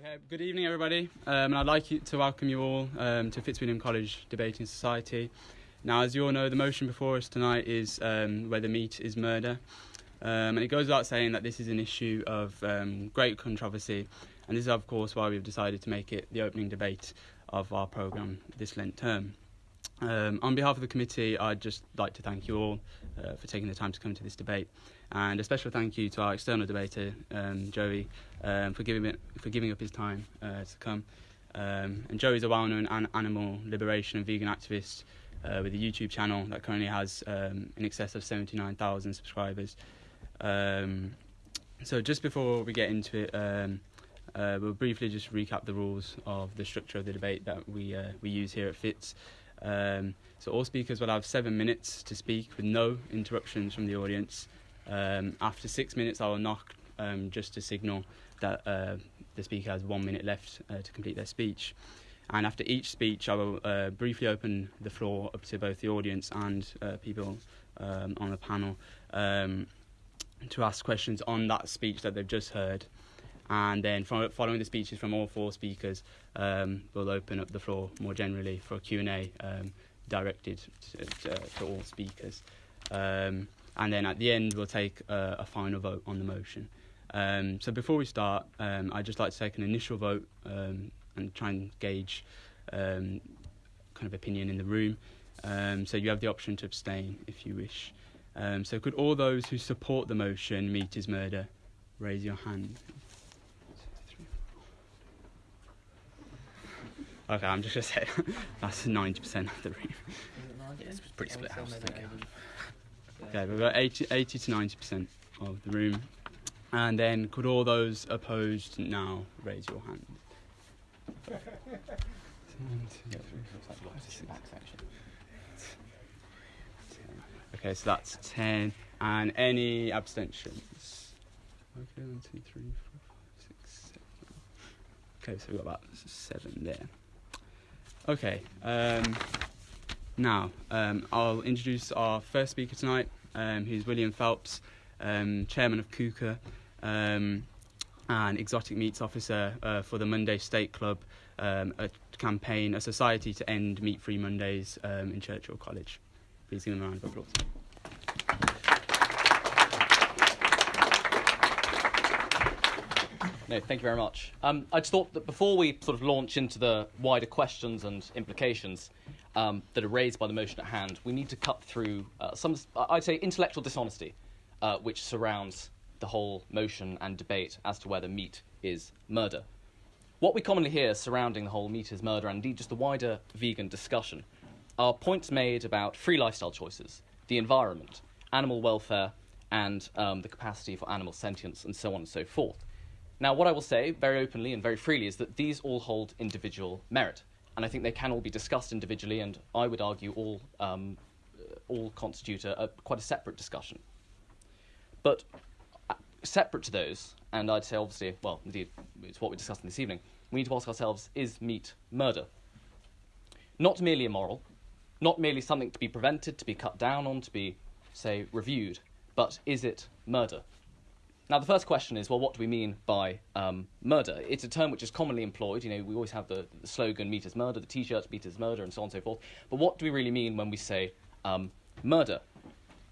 Okay, good evening, everybody. Um, and I'd like to welcome you all um, to Fitzwilliam College Debating Society. Now, as you all know, the motion before us tonight is um, whether meat is murder. Um, and it goes without saying that this is an issue of um, great controversy, and this is, of course, why we've decided to make it the opening debate of our programme this Lent term. Um, on behalf of the committee, I'd just like to thank you all uh, for taking the time to come to this debate, and a special thank you to our external debater, um, Joey, um, for giving it, for giving up his time uh, to come. Um, and Joey's a well-known an- animal liberation and vegan activist uh, with a YouTube channel that currently has um, in excess of 79,000 subscribers. Um, so just before we get into it, uh, we'll briefly just recap the rules of the structure of the debate that we uh, we use here at Fitz. Um, so all speakers will have seven minutes to speak with no interruptions from the audience. Um, after six minutes, I will knock um, just to signal that uh, the speaker has one minute left uh, to complete their speech. And after each speech, I will uh, briefly open the floor up to both the audience and uh, people um, on the panel um, to ask questions on that speech that they've just heard. And then from, following the speeches from all four speakers, um, we'll open up the floor more generally for a Q&A um, directed to, to, to all speakers. Um, and then at the end, we'll take a, final vote on the motion. Um, so before we start, um, I'd just like to take an initial vote um, and try and gauge kind of opinion in the room. So you have the option to abstain if you wish. So could all those who support the motion, meat is murder, raise your hand. Okay, I'm just gonna say that's 90% of the room. It's pretty split house, I think. Okay, we've got 80, 80 to 90% of the room. And then could all those opposed now raise your hand? Okay, so that's 10. And any abstentions? Okay, one, two, three, four, five, six, seven. Okay, so we've got about seven there. Okay, um, now um, I'll introduce our first speaker tonight, um, who's William Phelps, um, chairman of CUCA um, and exotic meats officer uh, for the Monday State Club, um, a campaign, a society to end meat-free Mondays um, in Churchill College. Please give him a round of applause. No, thank you very much. Um, I just thought that before we sort of launch into the wider questions and implications um, that are raised by the motion at hand, we need to cut through uh, some, I'd say, intellectual dishonesty, uh, which surrounds the whole motion and debate as to whether meat is murder. What we commonly hear surrounding the whole meat is murder, and indeed just the wider vegan discussion, are points made about free lifestyle choices, the environment, animal welfare, and um, the capacity for animal sentience, and so on and so forth. Now, what I will say very openly and very freely is that these all hold individual merit, and I think they can all be discussed individually, and I would argue all, um, uh, all constitute a, a, quite a separate discussion. But uh, separate to those, and I'd say obviously, well, indeed, it's what we're discussing this evening, we need to ask ourselves is meat murder? Not merely immoral, not merely something to be prevented, to be cut down on, to be, say, reviewed, but is it murder? Now, the first question is, well, what do we mean by um, murder? It's a term which is commonly employed. You know, we always have the, the slogan "Meat is murder," the T-shirts "Meat is murder," and so on and so forth. But what do we really mean when we say um, murder?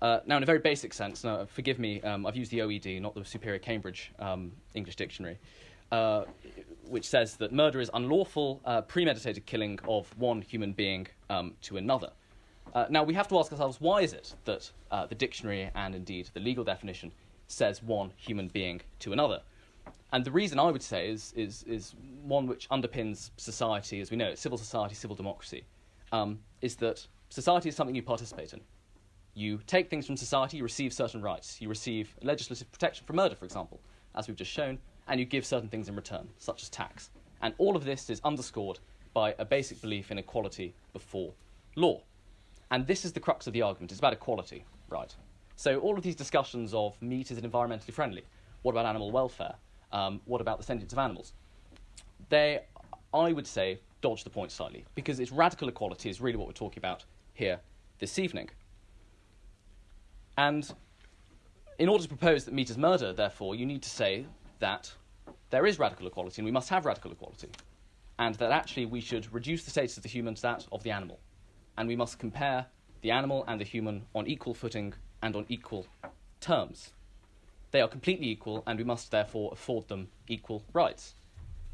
Uh, now, in a very basic sense, now, forgive me, um, I've used the OED, not the Superior Cambridge um, English Dictionary, uh, which says that murder is unlawful, uh, premeditated killing of one human being um, to another. Uh, now, we have to ask ourselves, why is it that uh, the dictionary and indeed the legal definition says one human being to another. And the reason I would say is, is, is one which underpins society as we know it, civil society, civil democracy, um, is that society is something you participate in. You take things from society, you receive certain rights. You receive legislative protection from murder, for example, as we've just shown, and you give certain things in return, such as tax. And all of this is underscored by a basic belief in equality before law. And this is the crux of the argument. It's about equality, right? So all of these discussions of meat is it environmentally friendly? What about animal welfare? Um, what about the sentience of animals? They, I would say, dodge the point slightly because it's radical equality is really what we're talking about here this evening. And in order to propose that meat is murder, therefore, you need to say that there is radical equality and we must have radical equality, and that actually we should reduce the status of the human to that of the animal, and we must compare the animal and the human on equal footing and on equal terms. They are completely equal, and we must therefore afford them equal rights.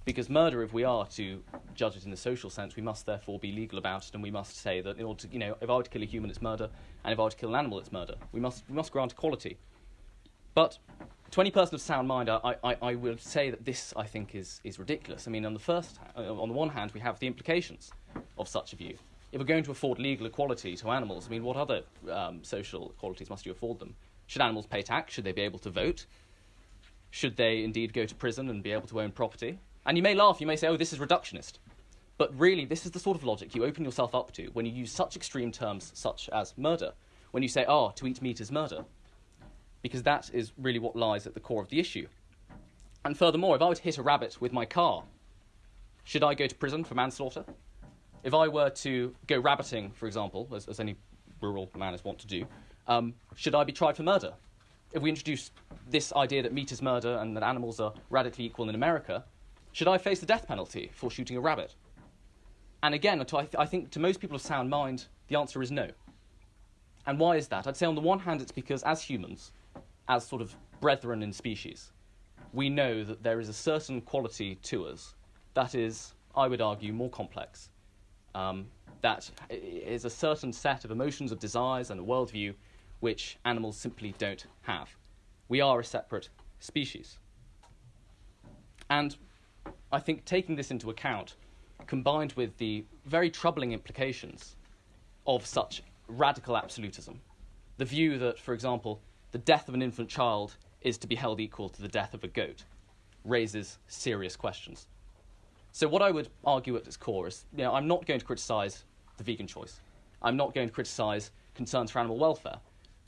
Because murder, if we are to judge it in the social sense, we must therefore be legal about it, and we must say that in order to, you know, if I were to kill a human, it's murder, and if I were to kill an animal, it's murder. We must, we must grant equality. But to any person of sound mind, I, I, I would say that this, I think, is, is ridiculous. I mean, on the first, uh, on the one hand, we have the implications of such a view. If we're going to afford legal equality to animals, I mean, what other um, social equalities must you afford them? Should animals pay tax? Should they be able to vote? Should they indeed go to prison and be able to own property? And you may laugh, you may say, oh, this is reductionist. But really, this is the sort of logic you open yourself up to when you use such extreme terms such as murder. When you say, oh, to eat meat is murder. Because that is really what lies at the core of the issue. And furthermore, if I were to hit a rabbit with my car, should I go to prison for manslaughter? If I were to go rabbiting, for example, as, as any rural man is wont to do, um, should I be tried for murder? If we introduce this idea that meat is murder and that animals are radically equal in America, should I face the death penalty for shooting a rabbit? And again, I, th- I think to most people of sound mind, the answer is no. And why is that? I'd say on the one hand, it's because as humans, as sort of brethren in species, we know that there is a certain quality to us that is, I would argue, more complex. Um, that is a certain set of emotions, of desires, and a worldview which animals simply don't have. We are a separate species. And I think taking this into account, combined with the very troubling implications of such radical absolutism, the view that, for example, the death of an infant child is to be held equal to the death of a goat, raises serious questions. So, what I would argue at its core is you know, I'm not going to criticise the vegan choice. I'm not going to criticise concerns for animal welfare,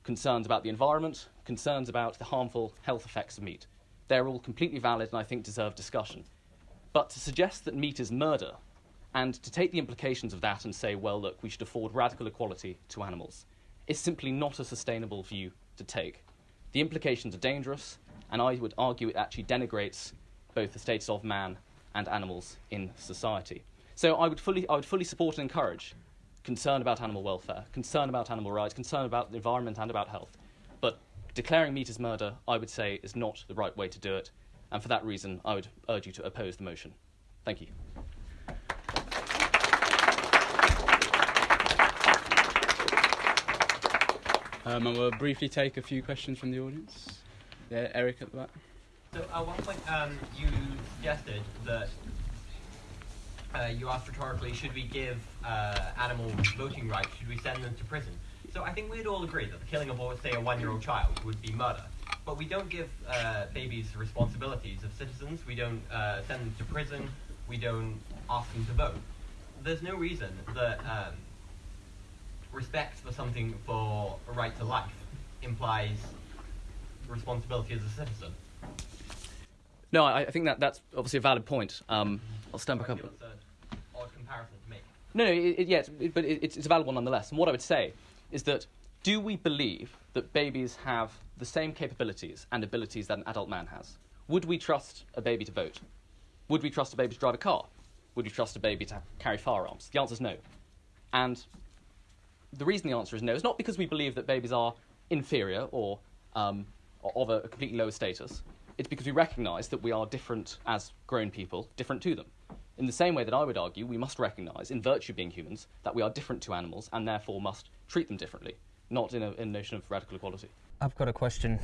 concerns about the environment, concerns about the harmful health effects of meat. They're all completely valid and I think deserve discussion. But to suggest that meat is murder, and to take the implications of that and say, well, look, we should afford radical equality to animals, is simply not a sustainable view to take. The implications are dangerous, and I would argue it actually denigrates both the status of man and animals in society. So I would fully, I would fully support and encourage concern about animal welfare, concern about animal rights, concern about the environment and about health. But declaring meat as murder, I would say, is not the right way to do it and for that reason, I would urge you to oppose the motion. Thank you. Um, and we'll briefly take a few questions from the audience. Yeah, Eric at the back. So at one point, um, you suggested that uh, you asked rhetorically, should we give uh, animals voting rights? Should we send them to prison? So I think we'd all agree that the killing of, say, a one-year-old child would be murder but we don't give uh, babies responsibilities of citizens. We don't uh, send them to prison. We don't ask them to vote. There's no reason that um, respect for something for a right to life implies responsibility as a citizen. No, I, I think that that's obviously a valid point. Um, I'll stand back up. It's odd comparison to make. No, no, it, it, yes, it, but it, it's, it's a valid one nonetheless. And what I would say is that do we believe that babies have the same capabilities and abilities that an adult man has? Would we trust a baby to vote? Would we trust a baby to drive a car? Would we trust a baby to carry firearms? The answer is no. And the reason the answer is no is not because we believe that babies are inferior or um, of a completely lower status. It's because we recognise that we are different as grown people, different to them. In the same way that I would argue, we must recognise, in virtue of being humans, that we are different to animals and therefore must treat them differently not in a, in a notion of radical equality. I've got a question.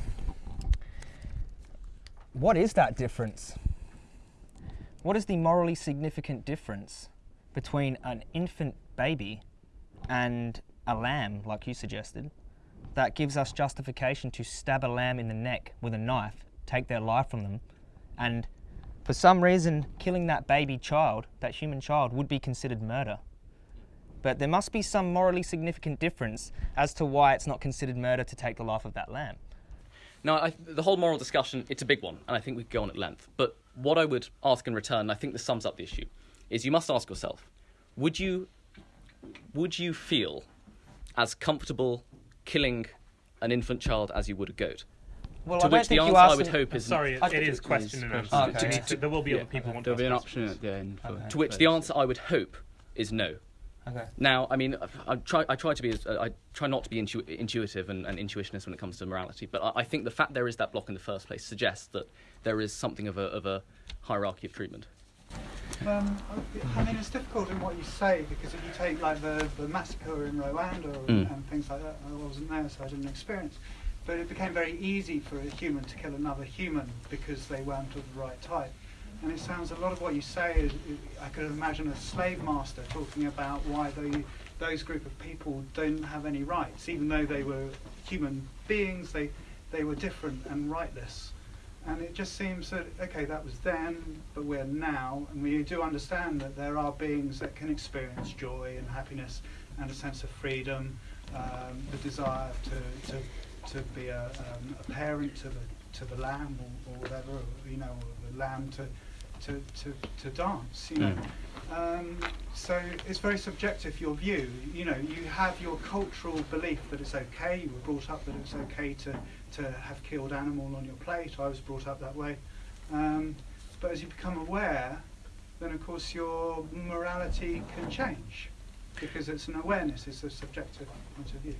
What is that difference? What is the morally significant difference between an infant baby and a lamb, like you suggested, that gives us justification to stab a lamb in the neck with a knife, take their life from them, and for some reason, killing that baby child, that human child, would be considered murder? but there must be some morally significant difference as to why it's not considered murder to take the life of that lamb. Now, I, the whole moral discussion, it's a big one, and I think we could go on at length. But what I would ask in return, and I think this sums up the issue, is you must ask yourself, would you, would you feel as comfortable killing an infant child as you would a goat? Well, to I don't which the think you answer I asked would hope is Sorry, I it think is it question and question. answer. Okay. We need to- there will be other people who want There'll be an option questions. at the end. For, Okay. to which the answer I would hope is no. Okay. Now, I mean, I try, I try to be, as, I try not to be intu- intuitive and, and intuitionist when it comes to morality, but I, I think the fact there is that block in the first place suggests that there is something of a, of a hierarchy of treatment. Um, I mean, it's difficult in what you say because if you take like the, the massacre in Rwanda or, Mm. and things like that, I wasn't there, so I didn't experience. But it became very easy for a human to kill another human because they weren't of the right type. And it sounds a lot of what you say is, I could imagine a slave master talking about why they, those group of people don't have any rights, even though they were human beings, they, they were different and rightless. And it just seems that, okay, that was then, but we're now, and we do understand that there are beings that can experience joy and happiness and a sense of freedom, um, the desire to, to, to be a, um, a parent to the, to the lamb or, or whatever, or, you know, or the lamb to, to, to, to dance, you know. Um, so it's very subjective, your view. You know, you have your cultural belief that it's okay, you were brought up that it's okay to, to have killed animal on your plate. I was brought up that way. Um, but as you become aware, then of course your morality can change because it's an awareness, it's a subjective point of view.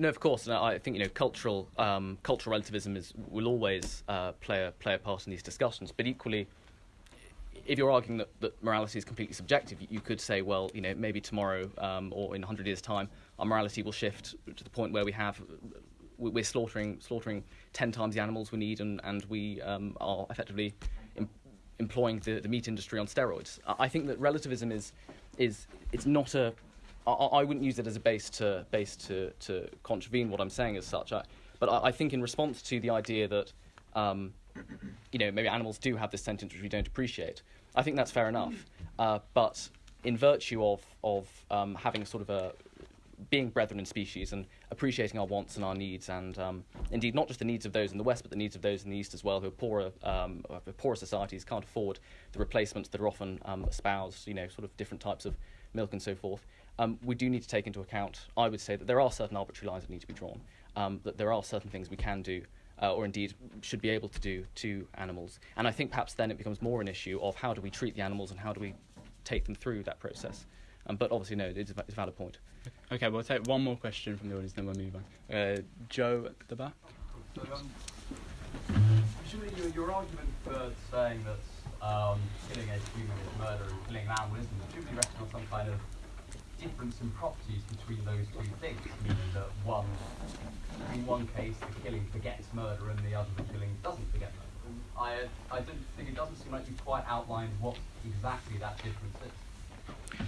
No, of course, and I think you know cultural um, cultural relativism is will always uh, play a play a part in these discussions. But equally, if you're arguing that, that morality is completely subjective, you, could say, well, you know, maybe tomorrow um, or in 100 years' time, our morality will shift to the point where we have we- we're slaughtering slaughtering 10 times the animals we need, and and we um, are effectively em- employing the, the meat industry on steroids. I think that relativism is is it's not a I, I wouldn't use it as a base to base to, to contravene what I'm saying as such. I, but I, I think in response to the idea that um, you know maybe animals do have this sentience which we don't appreciate, I think that's fair enough. Uh, but in virtue of of um, having sort of a being brethren in species and appreciating our wants and our needs, and um, indeed not just the needs of those in the West, but the needs of those in the East as well, who are poorer, um, poorer societies can't afford the replacements that are often um, espoused, you know, sort of different types of milk and so forth. Um, we do need to take into account, I would say, that there are certain arbitrary lines that need to be drawn, um, that there are certain things we can do. Uh, or indeed should be able to do to animals. And I think perhaps then it becomes more an issue of how do we treat the animals and how do we take them through that process. Um, but obviously, no, it's a, it's a valid point. Okay, we'll take one more question from the audience, then we'll move on. Uh, Joe at the back. So, um, presumably your, your argument for saying that um, killing a human is murder and killing an animal isn't, presumably resting on some kind of difference in properties between those two things, meaning that one, in one case, the killing forgets murder and the other, the killing doesn't forget murder. I, I don't think it doesn't seem like you've quite outlined what exactly that difference is.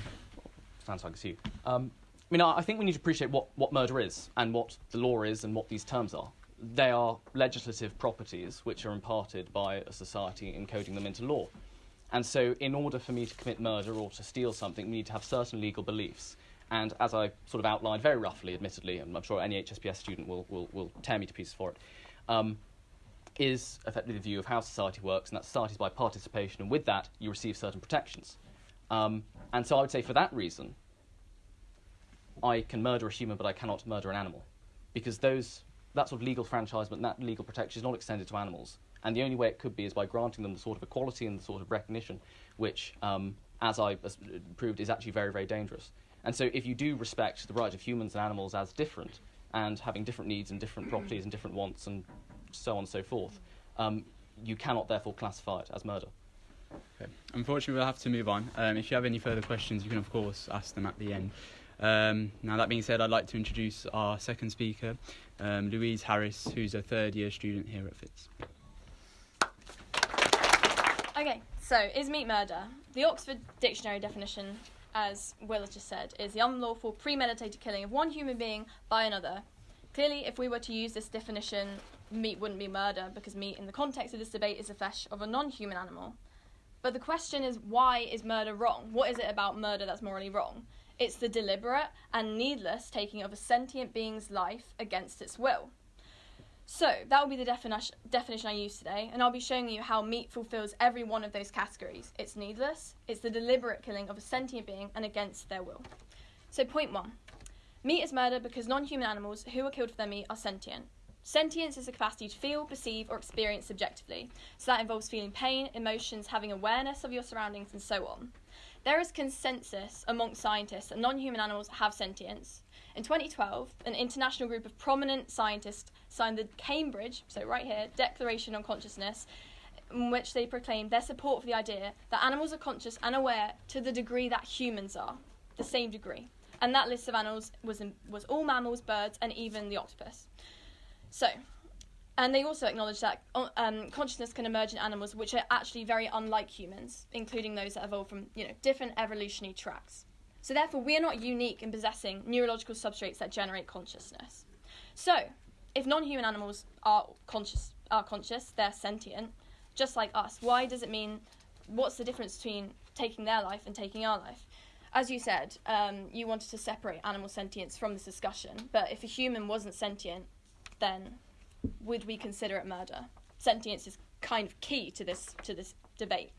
Sounds like it's you. Um, I mean, I I think we need to appreciate what, what murder is and what the law is and what these terms are. They are legislative properties which are imparted by a society encoding them into law. And so, in order for me to commit murder or to steal something, we need to have certain legal beliefs. And as I sort of outlined very roughly, admittedly, and I'm sure any HSPS student will, will, will tear me to pieces for it, um, is effectively the view of how society works, and that society is by participation, and with that, you receive certain protections. Um, and so I would say for that reason, I can murder a human, but I cannot murder an animal, because those that sort of legal franchisement, that legal protection is not extended to animals. And the only way it could be is by granting them the sort of equality and the sort of recognition, which, um, as I as proved, is actually very, very dangerous. And so, if you do respect the rights of humans and animals as different, and having different needs and different properties and different wants and so on and so forth, um, you cannot therefore classify it as murder. Okay. Unfortunately, we'll have to move on. Um, if you have any further questions, you can, of course, ask them at the end. Um, now, that being said, I'd like to introduce our second speaker, um, Louise Harris, who's a third year student here at Fitz. Okay, so is meat murder? The Oxford Dictionary definition, as Will has just said, is the unlawful premeditated killing of one human being by another. Clearly, if we were to use this definition, meat wouldn't be murder because meat, in the context of this debate, is the flesh of a non human animal. But the question is, why is murder wrong? What is it about murder that's morally wrong? It's the deliberate and needless taking of a sentient being's life against its will. So, that will be the definition, definition I use today, and I'll be showing you how meat fulfills every one of those categories. It's needless, it's the deliberate killing of a sentient being and against their will. So, point one meat is murder because non human animals who are killed for their meat are sentient. Sentience is the capacity to feel, perceive, or experience subjectively. So that involves feeling pain, emotions, having awareness of your surroundings, and so on. There is consensus amongst scientists that non human animals have sentience. In 2012, an international group of prominent scientists signed the Cambridge, so right here, Declaration on Consciousness, in which they proclaimed their support for the idea that animals are conscious and aware to the degree that humans are, the same degree. And that list of animals was, in, was all mammals, birds, and even the octopus. So, and they also acknowledge that um, consciousness can emerge in animals which are actually very unlike humans, including those that evolved from you know different evolutionary tracks. So therefore, we are not unique in possessing neurological substrates that generate consciousness. So, if non-human animals are conscious, are conscious, they're sentient, just like us. Why does it mean? What's the difference between taking their life and taking our life? As you said, um, you wanted to separate animal sentience from this discussion, but if a human wasn't sentient, then would we consider it murder? Sentience is kind of key to this to this debate.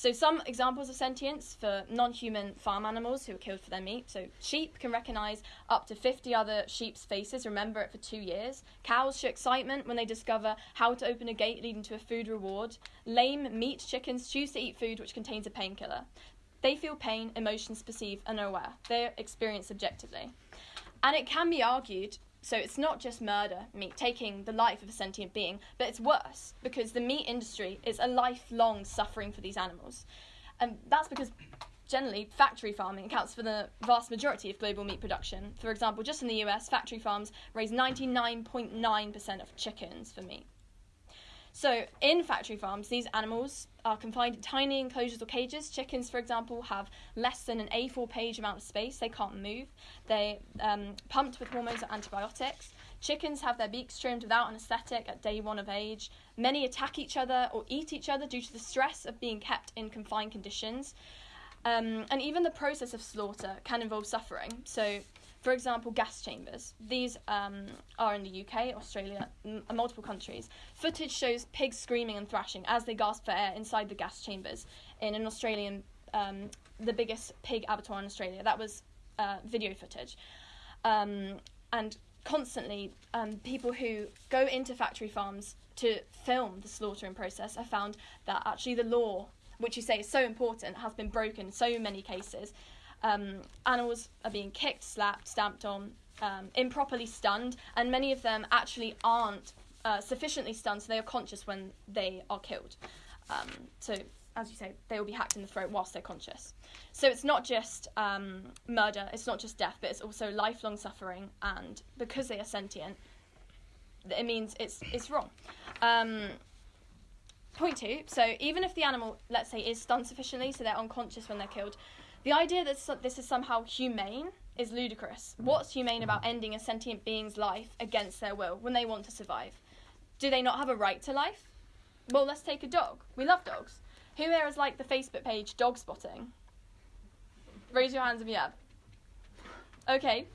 So some examples of sentience for non-human farm animals who are killed for their meat. So sheep can recognize up to 50 other sheep's faces, remember it for 2 years. Cows show excitement when they discover how to open a gate leading to a food reward. Lame meat chickens choose to eat food which contains a painkiller. They feel pain, emotions perceive and are aware. They experience subjectively. And it can be argued so it's not just murder, meat, taking the life of a sentient being, but it's worse because the meat industry is a lifelong suffering for these animals. And that's because generally factory farming accounts for the vast majority of global meat production. For example, just in the US, factory farms raise 99.9% of chickens for meat. So, in factory farms, these animals are confined in tiny enclosures or cages. Chickens, for example, have less than an A4 page amount of space. They can't move. They um, pumped with hormones or antibiotics. Chickens have their beaks trimmed without an anaesthetic at day one of age. Many attack each other or eat each other due to the stress of being kept in confined conditions. Um, and even the process of slaughter can involve suffering. So, for example, gas chambers. These um, are in the UK, Australia, m- multiple countries. Footage shows pigs screaming and thrashing as they gasp for air inside the gas chambers in an Australian, um, the biggest pig abattoir in Australia. That was uh, video footage. Um, and constantly, um, people who go into factory farms to film the slaughtering process have found that actually the law, which you say is so important, has been broken in so many cases um, animals are being kicked, slapped, stamped on, um, improperly stunned, and many of them actually aren't uh, sufficiently stunned, so they are conscious when they are killed. Um, so, as you say, they will be hacked in the throat whilst they're conscious. So it's not just um, murder, it's not just death, but it's also lifelong suffering, and because they are sentient, it means it's it's wrong. Um, point two. So even if the animal, let's say, is stunned sufficiently, so they're unconscious when they're killed, the idea that this is somehow humane is ludicrous. What's humane about ending a sentient being's life against their will when they want to survive? Do they not have a right to life? Well, let's take a dog. We love dogs. Who here has liked the Facebook page Dog Spotting? Raise your hands if you have. Okay.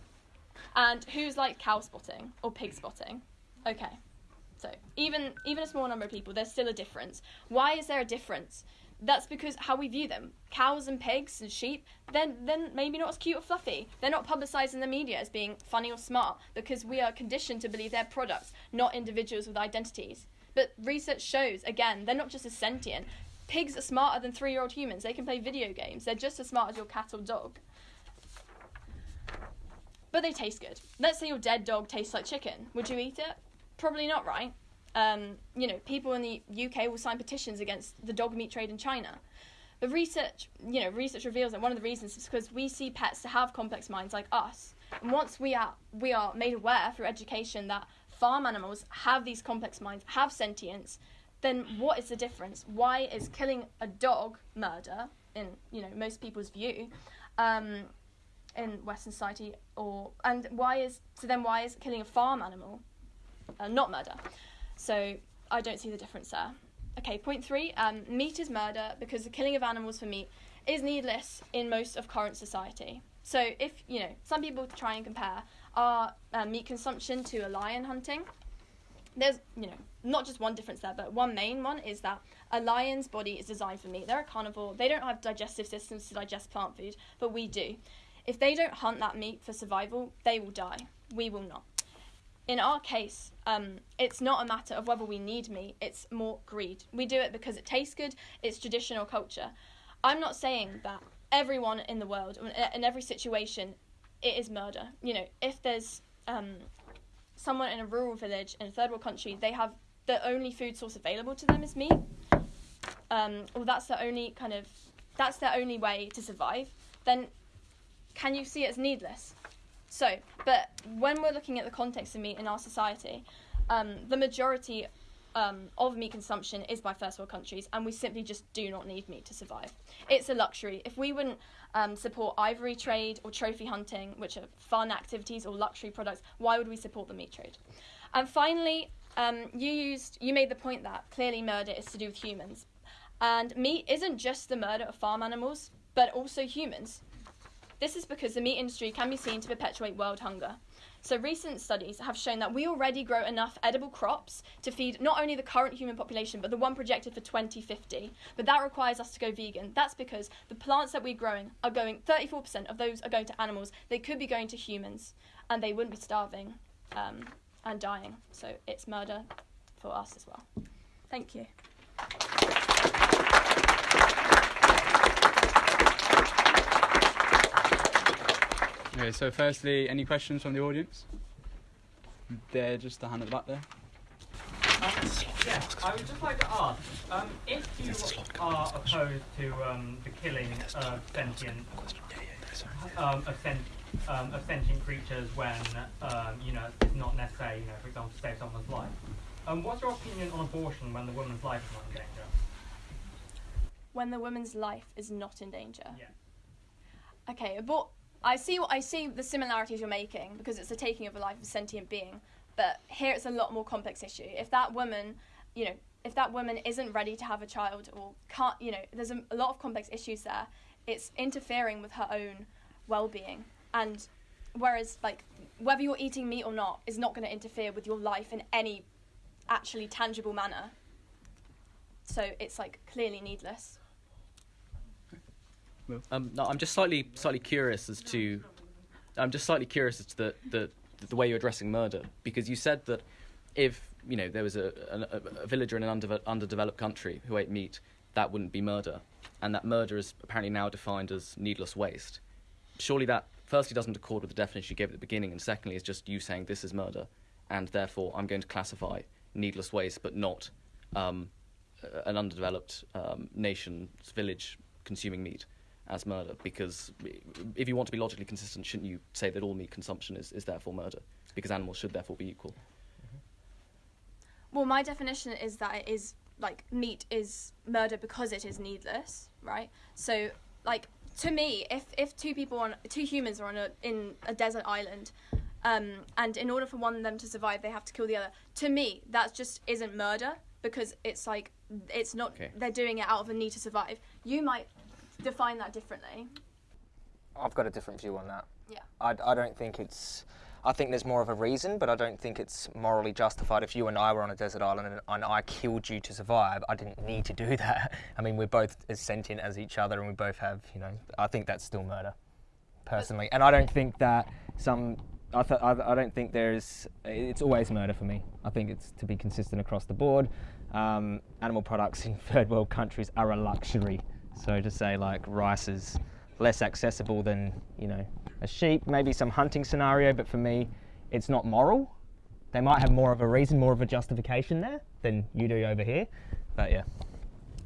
And who's like cow spotting or pig spotting? Okay. So even even a small number of people, there's still a difference. Why is there a difference? That's because how we view them. Cows and pigs and sheep, then then maybe not as cute or fluffy. They're not publicised in the media as being funny or smart because we are conditioned to believe they're products, not individuals with identities. But research shows, again, they're not just as sentient. Pigs are smarter than three year old humans. They can play video games. They're just as smart as your cat or dog. But they taste good. Let's say your dead dog tastes like chicken. Would you eat it? Probably not, right? Um, you know, people in the UK will sign petitions against the dog meat trade in China. But research, you know, research reveals that one of the reasons is because we see pets to have complex minds like us. And once we are we are made aware through education that farm animals have these complex minds, have sentience, then what is the difference? Why is killing a dog murder in you know most people's view? Um, in Western society, or and why is so then why is killing a farm animal uh, not murder? So I don't see the difference there. Okay, point three um, meat is murder because the killing of animals for meat is needless in most of current society. So if, you know, some people try and compare our uh, meat consumption to a lion hunting, there's, you know, not just one difference there, but one main one is that a lion's body is designed for meat. They're a carnivore. They don't have digestive systems to digest plant food, but we do. If they don't hunt that meat for survival, they will die. We will not. In our case, um, it's not a matter of whether we need meat, it's more greed. We do it because it tastes good, it's traditional culture. I'm not saying that everyone in the world, in every situation, it is murder. You know, if there's um, someone in a rural village in a third world country, they have the only food source available to them is meat. Um, or that's the only kind of that's their only way to survive. Then, can you see it as needless? So, but when we're looking at the context of meat in our society, um, the majority um, of meat consumption is by first world countries, and we simply just do not need meat to survive. It's a luxury. If we wouldn't um, support ivory trade or trophy hunting, which are fun activities or luxury products, why would we support the meat trade? And finally, um, you used you made the point that clearly murder is to do with humans, and meat isn't just the murder of farm animals, but also humans. This is because the meat industry can be seen to perpetuate world hunger. So, recent studies have shown that we already grow enough edible crops to feed not only the current human population, but the one projected for 2050. But that requires us to go vegan. That's because the plants that we're growing are going, 34% of those are going to animals. They could be going to humans, and they wouldn't be starving um, and dying. So, it's murder for us as well. Thank you. Okay, so firstly, any questions from the audience? There, just a hand at the back there. Um, yeah, I would just like to ask, um, if you are opposed to um, the killing of sentient, um, of, sent, um, of sentient creatures when, um, you know, it's not necessary, you know, for example, to save someone's life, um, what's your opinion on abortion when the woman's life is not in danger? When the woman's life is not in danger? Yeah. Okay, abort I see what I see the similarities you're making because it's the taking of a life of a sentient being. But here it's a lot more complex issue. If that woman, you know, if that woman isn't ready to have a child or can't, you know, there's a, a lot of complex issues there. It's interfering with her own well-being, and whereas like whether you're eating meat or not is not going to interfere with your life in any actually tangible manner. So it's like clearly needless. Um, no, I'm just slightly slightly curious as to, I'm just slightly curious as to the, the the way you're addressing murder because you said that if you know there was a, a, a villager in an underve- underdeveloped country who ate meat, that wouldn't be murder, and that murder is apparently now defined as needless waste. Surely that firstly doesn't accord with the definition you gave at the beginning, and secondly is just you saying this is murder, and therefore I'm going to classify needless waste, but not um, an underdeveloped um, nation's village consuming meat as murder because if you want to be logically consistent, shouldn't you say that all meat consumption is, is therefore murder because animals should therefore be equal? Well, my definition is that it is like meat is murder because it is needless, right? So, like to me, if if two people on two humans are on a in a desert island, um, and in order for one of them to survive, they have to kill the other. To me, that just isn't murder because it's like it's not. Okay. They're doing it out of a need to survive. You might define that differently. I've got a different view on that. Yeah. I, I don't think it's. I think there's more of a reason, but I don't think it's morally justified. If you and I were on a desert island and, and I killed you to survive, I didn't need to do that. I mean, we're both as sentient as each other, and we both have, you know. I think that's still murder, personally. And I don't think that some. I, th- I, I don't think there's. It's always murder for me. I think it's to be consistent across the board. Um, animal products in third world countries are a luxury. So to say like rice is less accessible than you know a sheep, maybe some hunting scenario, but for me, it's not moral. They might have more of a reason, more of a justification there than you do over here, but yeah.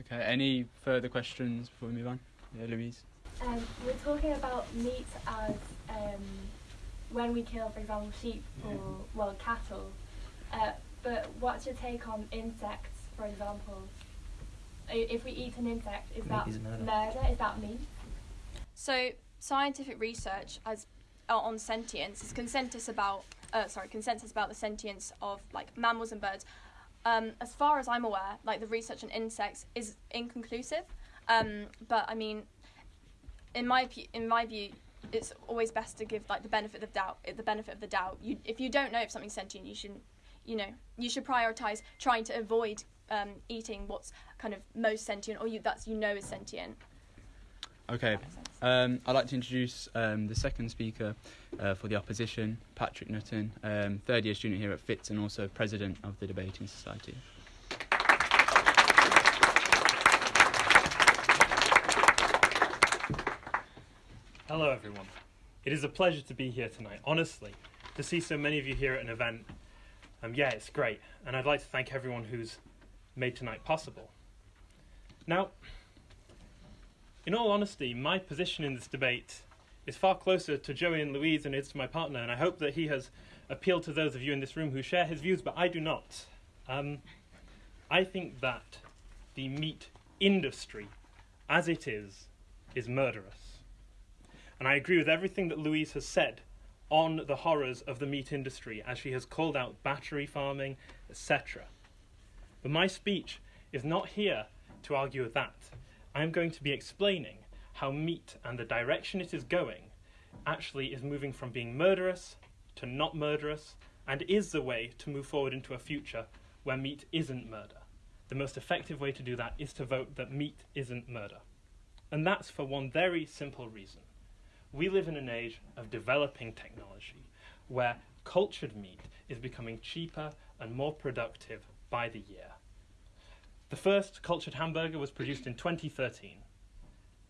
Okay, any further questions before we move on? Yeah, Louise. Um, we're talking about meat as um, when we kill, for example, sheep or well cattle. Uh, but what's your take on insects, for example? I- If we eat an insect, is Meat that is murder. murder? Is that meat? So scientific research as uh, on sentience is consensus about uh, sorry consensus about the sentience of like mammals and birds. Um, as far as I'm aware, like the research on insects is inconclusive. Um, but I mean, in my in my view, it's always best to give like the benefit of doubt. The benefit of the doubt. You, if you don't know if something's sentient, you should, you know, you should prioritize trying to avoid um, eating what's kind of most sentient or you that's you know is sentient. Okay, That makes sense. Um, I'd like to introduce um, the second speaker uh, for the opposition, Patrick Nutton, um, third year student here at Fitz and also president of the Debating Society. Hello, everyone. It is a pleasure to be here tonight. Honestly, to see so many of you here at an event, um, yeah, it's great. And I'd like to thank everyone who's made tonight possible. Now, in all honesty, my position in this debate is far closer to Joey and Louise than it is to my partner, and I hope that he has appealed to those of you in this room who share his views, but I do not. Um, I think that the meat industry, as it is, is murderous. And I agree with everything that Louise has said on the horrors of the meat industry as she has called out battery farming, etc. But my speech is not here to argue with that. I am going to be explaining how meat and the direction it is going actually is moving from being murderous to not murderous and is the way to move forward into a future where meat isn't murder. The most effective way to do that is to vote that meat isn't murder. And that's for one very simple reason we live in an age of developing technology where cultured meat is becoming cheaper and more productive by the year. The first cultured hamburger was produced in 2013,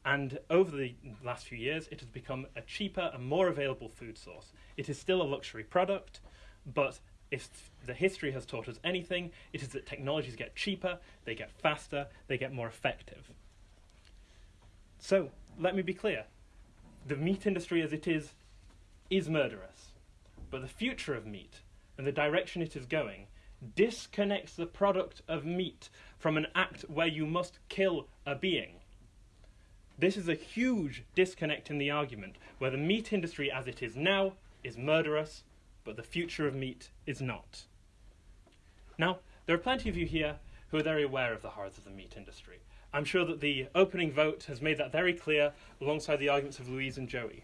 and over the last few years, it has become a cheaper and more available food source. It is still a luxury product, but if the history has taught us anything, it is that technologies get cheaper, they get faster, they get more effective. So, let me be clear the meat industry as it is is murderous. But the future of meat and the direction it is going disconnects the product of meat from an act where you must kill a being. This is a huge disconnect in the argument, where the meat industry as it is now is murderous, but the future of meat is not. Now, there are plenty of you here who are very aware of the horrors of the meat industry. I'm sure that the opening vote has made that very clear alongside the arguments of Louise and Joey.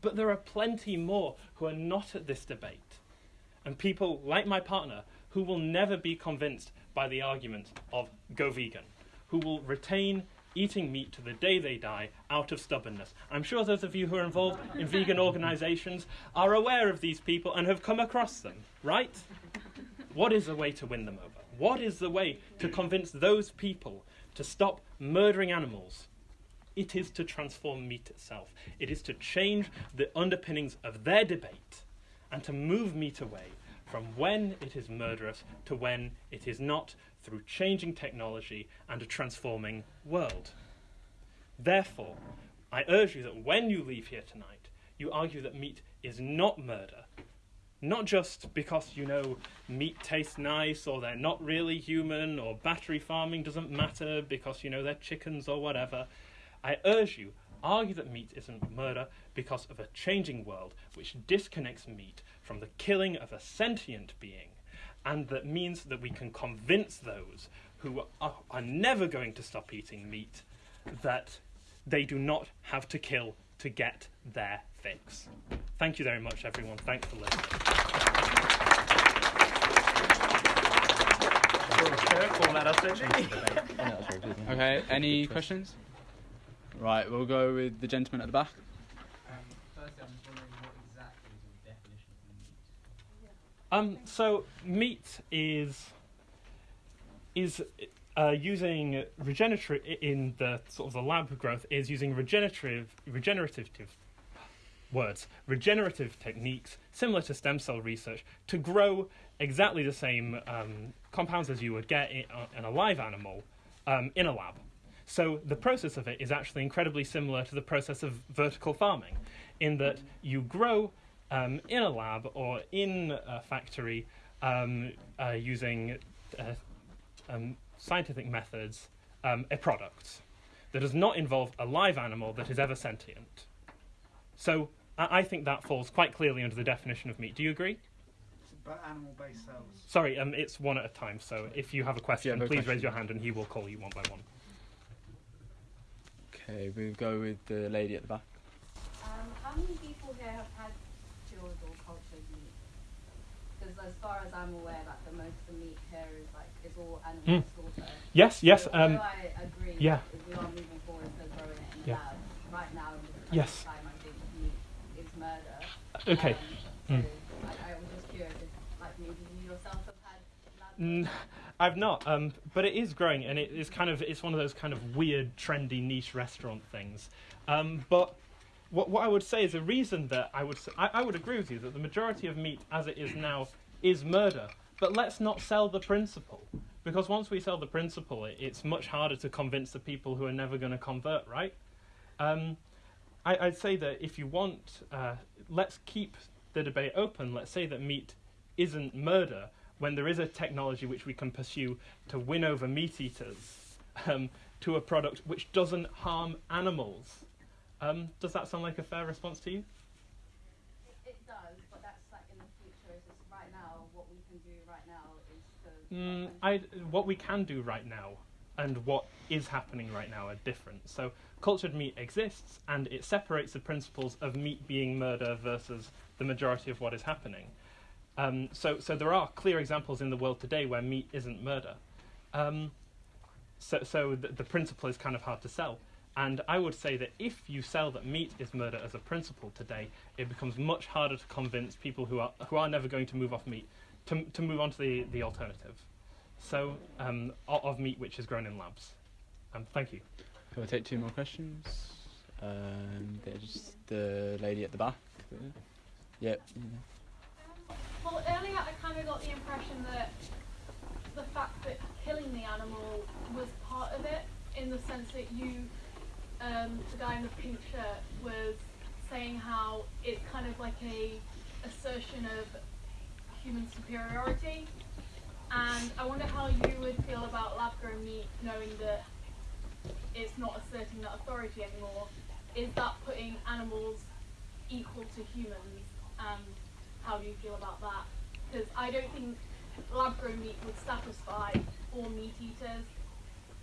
But there are plenty more who are not at this debate, and people like my partner who will never be convinced by the argument of go vegan, who will retain eating meat to the day they die out of stubbornness. I'm sure those of you who are involved in vegan organizations are aware of these people and have come across them, right? What is the way to win them over? What is the way to convince those people to stop murdering animals, it is to transform meat itself. It is to change the underpinnings of their debate and to move meat away from when it is murderous to when it is not through changing technology and a transforming world. Therefore, I urge you that when you leave here tonight, you argue that meat is not murder, not just because, you know, meat tastes nice or they're not really human or battery farming doesn't matter because, you know, they're chickens or whatever. I urge you, argue that meat isn't murder because of a changing world which disconnects meat from the killing of a sentient being and that means that we can convince those who are, are never going to stop eating meat that they do not have to kill to get their fix. Thank you very much, everyone. Thanks for listening. Okay, any questions? Right, we'll go with the gentleman at the back. Um, so meat is is uh, using regenerative in the sort of the lab growth is using regenerative regenerative words regenerative techniques similar to stem cell research to grow exactly the same um, compounds as you would get in, uh, in a live animal um, in a lab. So the process of it is actually incredibly similar to the process of vertical farming, in that you grow um, in a lab or in a factory um, uh, using uh, um, scientific methods um, a product that does not involve a live animal that is ever sentient. So I, I think that falls quite clearly under the definition of meat. Do you agree? But animal-based cells. Sorry, um, it's one at a time. So if you have a question, have a please question. raise your hand and he will call you one by one. Okay, we'll go with the lady at the back. Um, how many people here have had chilled or cultured meat? Because as far as I'm aware, like the most of the meat here is like is all animal Mm. slaughter. Yes, yes. So Um, I agree. yeah. We are moving forward to growing it in the Yeah. lab, right now in Yes. time, I think meat is murder. Okay. Um, Mm. so I, I was just curious if, like, maybe you yourself have had Mm, I've not, um, but it is growing, and it is kind of it's one of those kind of weird, trendy, niche restaurant things. Um, but what what I would say is the reason that I would I, I would agree with you that the majority of meat as it is now is murder. But let's not sell the principle, because once we sell the principle, it, it's much harder to convince the people who are never going to convert, right? Um, I, I'd say that if you want, uh, let's keep the debate open. Let's say that meat isn't murder when there is a technology which we can pursue to win over meat eaters um, to a product which doesn't harm animals. Um, does that sound like a fair response to you? It, it does, but that's like in the future. It's just right now, what we can do right now is to. Mm, I, what we can do right now and what is happening right now are different. So, cultured meat exists and it separates the principles of meat being murder versus the majority of what is happening. Um, so, so there are clear examples in the world today where meat isn't murder. Um, so, so the, the principle is kind of hard to sell. And I would say that if you sell that meat is murder as a principle today, it becomes much harder to convince people who are who are never going to move off meat to to move on to the the alternative. So um, of meat which is grown in labs. Um, thank you. We'll take two more questions. Um, there's just the lady at the back. there. Yep. Well, earlier I kind of got the impression that the fact that killing the animal was part of it, in the sense that you, um, the guy in the pink shirt, was saying how it's kind of like a assertion of human superiority. And I wonder how you would feel about lab-grown meat, knowing that it's not asserting that authority anymore. Is that putting animals equal to humans? And how do you feel about that? Because I don't think lab-grown meat would satisfy all meat eaters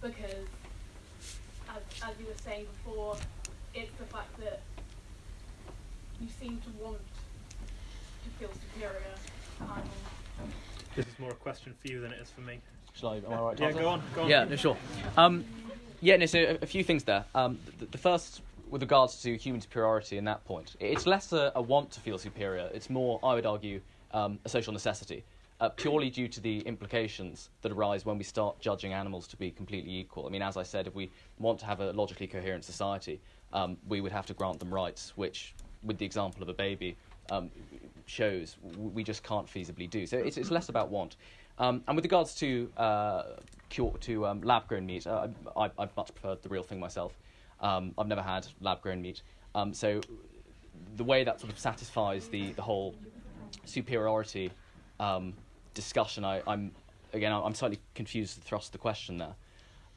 because, as, as you were saying before, it's the fact that you seem to want to feel superior. This is more a question for you than it is for me. Shall I? Am I right? to Yeah, answer? go on, go on. Yeah, no, sure. Um, yeah, no. So a, a few things there. Um, the, the first, with regards to human superiority, in that point, it's less a, a want to feel superior. It's more, I would argue, um, a social necessity, uh, purely due to the implications that arise when we start judging animals to be completely equal. I mean, as I said, if we want to have a logically coherent society, um, we would have to grant them rights, which, with the example of a baby, um, shows we just can't feasibly do. So it's, it's less about want. Um, and with regards to uh, cure, to um, lab-grown meat, uh, I, I've much preferred the real thing myself. Um, I've never had lab-grown meat, um, so the way that sort of satisfies the, the whole superiority um, discussion, I, I'm again I'm slightly confused the thrust the question there.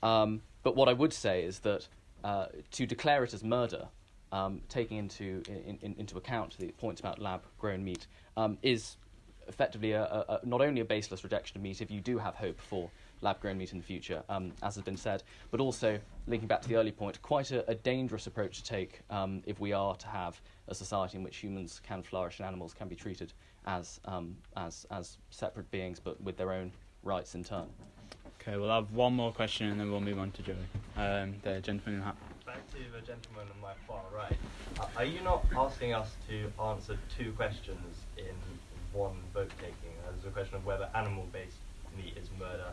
Um, but what I would say is that uh, to declare it as murder, um, taking into in, in, into account the points about lab-grown meat, um, is effectively a, a, not only a baseless rejection of meat if you do have hope for lab-grown meat in the future, um, as has been said, but also linking back to the early point, quite a, a dangerous approach to take um, if we are to have a society in which humans can flourish and animals can be treated as um, as as separate beings, but with their own rights in turn. Okay, we'll have one more question and then we'll move on to Joey. Um, the gentleman in hat. Back to the gentleman on my far right. Uh, are you not asking us to answer two questions in one vote taking? Uh, There's a question of whether animal-based meat is murder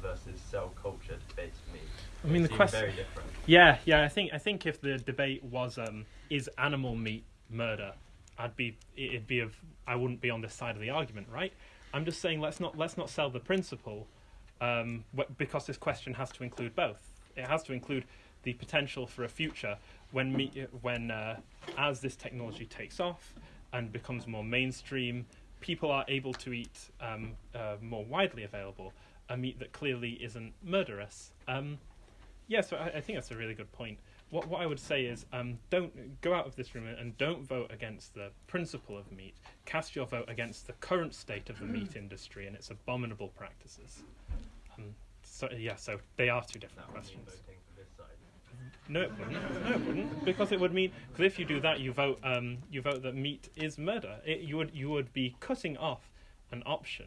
versus cell-cultured-based meat. I mean, They the question. very different. Yeah, yeah. I think I think if the debate was um, is animal meat murder, I'd be it'd be of I wouldn't be on this side of the argument, right? I'm just saying let's not let's not sell the principle, um, wh- because this question has to include both. It has to include the potential for a future when meat when uh, as this technology takes off and becomes more mainstream, people are able to eat um, uh, more widely available a meat that clearly isn't murderous. Um, yeah, so I, I think that's a really good point. What what I would say is, um, don't go out of this room and don't vote against the principle of meat. Cast your vote against the current state of the meat industry and its abominable practices. Um, so yeah, so they are two different questions. Voting for this side. No, it wouldn't. No, it wouldn't, because it would mean because if you do that, you vote um, you vote that meat is murder. It, you would you would be cutting off an option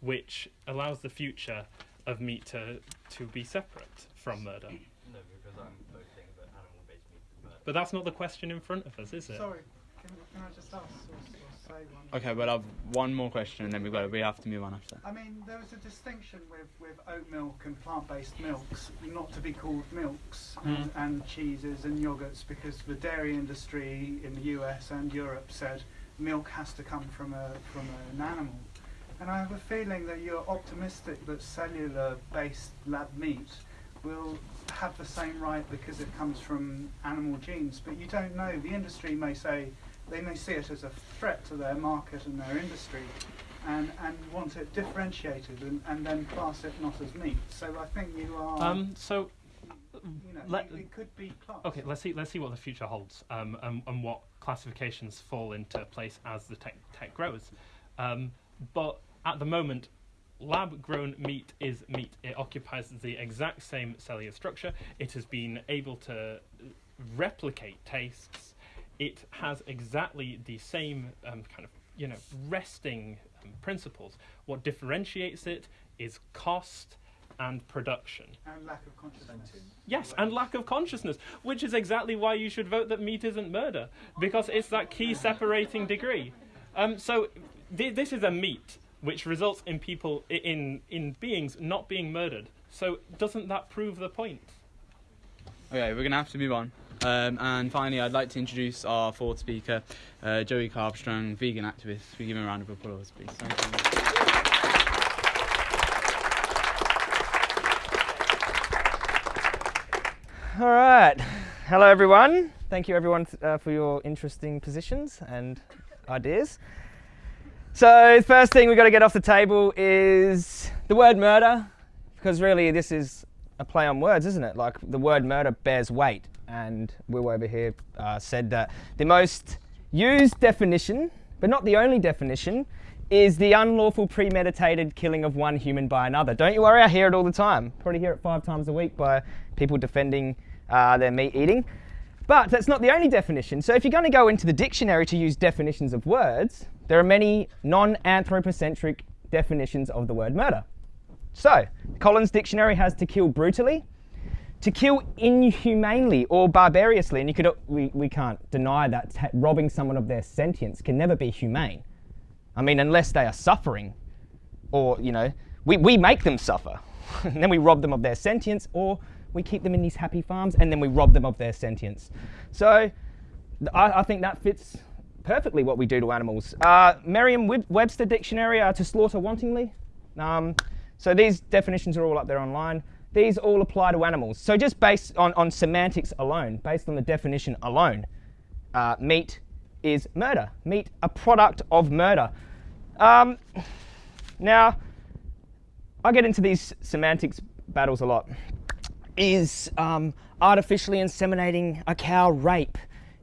which allows the future of meat to to be separate from murder. No, because I'm voting that animal-based meat is murder. But that's not the question in front of us, is it? Sorry, can, can I just ask or, or say one? Okay, well, I've one more question, and then we've got we have to move on after. I mean, there was a distinction with, with oat milk and plant-based milks, not to be called milks and, Mm. and cheeses and yogurts, because the dairy industry in the US and Europe said milk has to come from a from an animal. And I have a feeling that you're optimistic that cellular-based lab meat will have the same right because it comes from animal genes, but you don't know. The industry may say they may see it as a threat to their market and their industry, and, and want it differentiated and, and then class it not as meat. So I think you are. Um, so you know, let- it, it could be classed. Okay, let's see. Let's see what the future holds, um, and, and what classifications fall into place as the tech tech grows. Um, but at the moment, lab-grown meat is meat. It occupies the exact same cellular structure. It has been able to replicate tastes. It has exactly the same um, kind of you know resting um, principles. What differentiates it is cost and production. And lack of consciousness. Yes, and lack of consciousness, which is exactly why you should vote that meat isn't murder, because it's that key separating degree. Um, so th- this is a meat which results in people in in beings not being murdered. So doesn't that prove the point? Okay, we're gonna have to move on. Um, and finally, I'd like to introduce our fourth speaker, uh, Joey Carbstrong, vegan activist. We give him a round of applause, please. All right. Hello, everyone. Thank you, everyone, uh, for your interesting positions and ideas. So, the first thing we've got to get off the table is the word murder, because really this is a play on words, isn't it? Like the word murder bears weight. And Will over here uh, said that the most used definition, but not the only definition, is the unlawful premeditated killing of one human by another. Don't you worry, I hear it all the time. Probably hear it five times a week by people defending uh, their meat eating. But that's not the only definition. So if you're going to go into the dictionary to use definitions of words, there are many non anthropocentric definitions of the word murder. So, Collins Dictionary has to kill brutally, to kill inhumanely or barbarously, and you could, we, we can't deny that robbing someone of their sentience can never be humane. I mean, unless they are suffering, or, you know, we, we make them suffer, and then we rob them of their sentience, or we keep them in these happy farms, and then we rob them of their sentience. So, I, I think that fits perfectly what we do to animals. Uh, Merriam-Webster Dictionary, uh, to slaughter wantingly. Um, so these definitions are all up there online. These all apply to animals. So just based on, on semantics alone, based on the definition alone, uh, meat is murder. Meat, a product of murder. Um, now, I get into these semantics battles a lot. Is um, artificially inseminating a cow rape?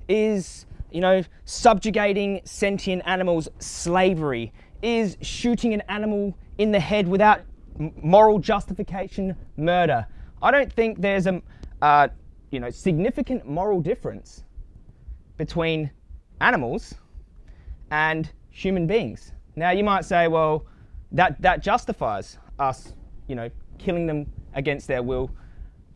Is you know subjugating sentient animals slavery? Is shooting an animal in the head without moral justification murder? I don't think there's a uh, you know significant moral difference between animals and human beings. Now you might say, well, that that justifies us, you know, killing them against their will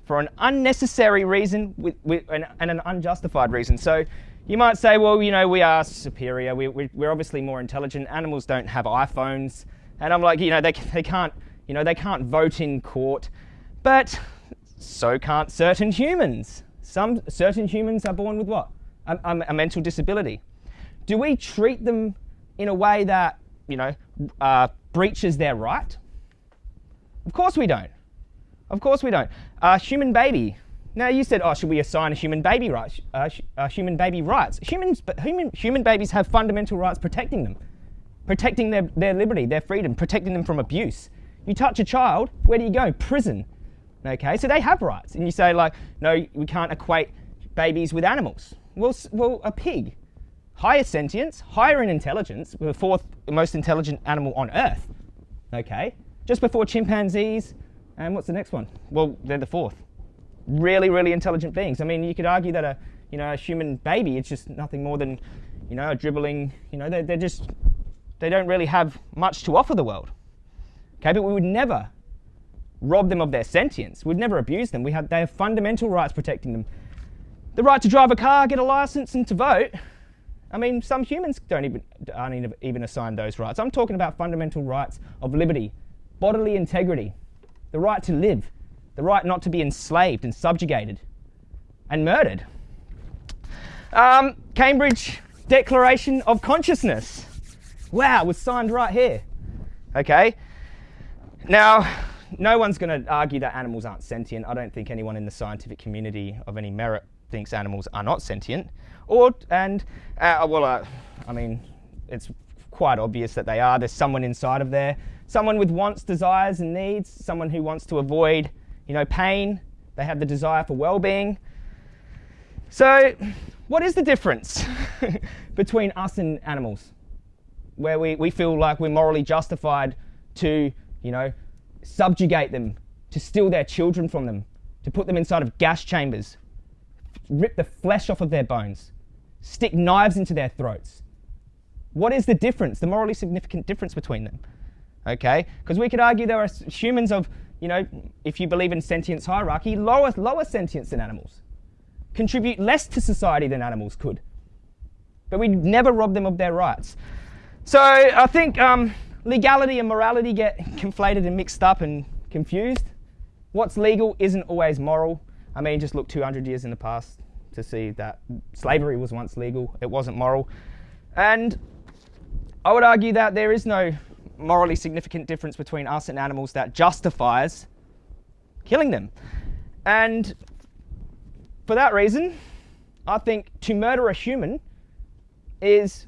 for an unnecessary reason with, with, and, and an unjustified reason. So you might say, well, you know, we are superior. We, we, we're obviously more intelligent. Animals don't have iPhones, and I'm like, you know, they, they can't, you know, they can't vote in court, but so can't certain humans. Some certain humans are born with what? A, a, mental disability. Do we treat them in a way that, you know, uh, breaches their right? Of course we don't. Of course we don't. A human baby. Now you said, oh, should we assign a human baby rights? Uh, uh, human baby rights. Humans, but human, human babies have fundamental rights protecting them, protecting their, their liberty, their freedom, protecting them from abuse. You touch a child, where do you go? Prison. Okay, so they have rights, and you say like, no, we can't equate babies with animals. Well, well, a pig, higher sentience, higher in intelligence, the fourth most intelligent animal on Earth. Okay, just before chimpanzees, and what's the next one? Well, they're the fourth. Really, really intelligent beings. I mean, you could argue that a, you know, a human baby is just nothing more than, you know, a dribbling. You know, they're, they're just, they don't really have much to offer the world. Okay, but we would never rob them of their sentience. We'd never abuse them. We have, they have fundamental rights protecting them. the right to drive a car, get a license, and to vote. I mean, some humans don't even aren't even assigned those rights. I'm talking about fundamental rights of liberty, bodily integrity, the right to live, the right not to be enslaved and subjugated and murdered. Um, Cambridge Declaration of Consciousness. Wow, was signed right here. Okay. Now, no one's going to argue that animals aren't sentient. I don't think anyone in the scientific community of any merit thinks animals are not sentient. Or, and, uh, well, uh, I mean, it's quite obvious that they are. There's someone inside of there, someone with wants, desires, and needs, someone who wants to avoid, you know, pain. They have the desire for well-being. So, what is the difference between us and animals? Where we, we feel like we're morally justified to, you know, subjugate them, to steal their children from them, to put them inside of gas chambers, rip the flesh off of their bones, stick knives into their throats. What is the difference, the morally significant difference between them? Okay, because we could argue there are humans of, you know, if you believe in sentience hierarchy, lower, lower sentience than animals, contribute less to society than animals could. But we never rob them of their rights. So I think um, legality and morality get conflated and mixed up and confused. What's legal isn't always moral. I mean, just look 200 years in the past to see that slavery was once legal. It wasn't moral. And I would argue that there is no morally significant difference between us and animals that justifies killing them. And for that reason, I think to murder a human is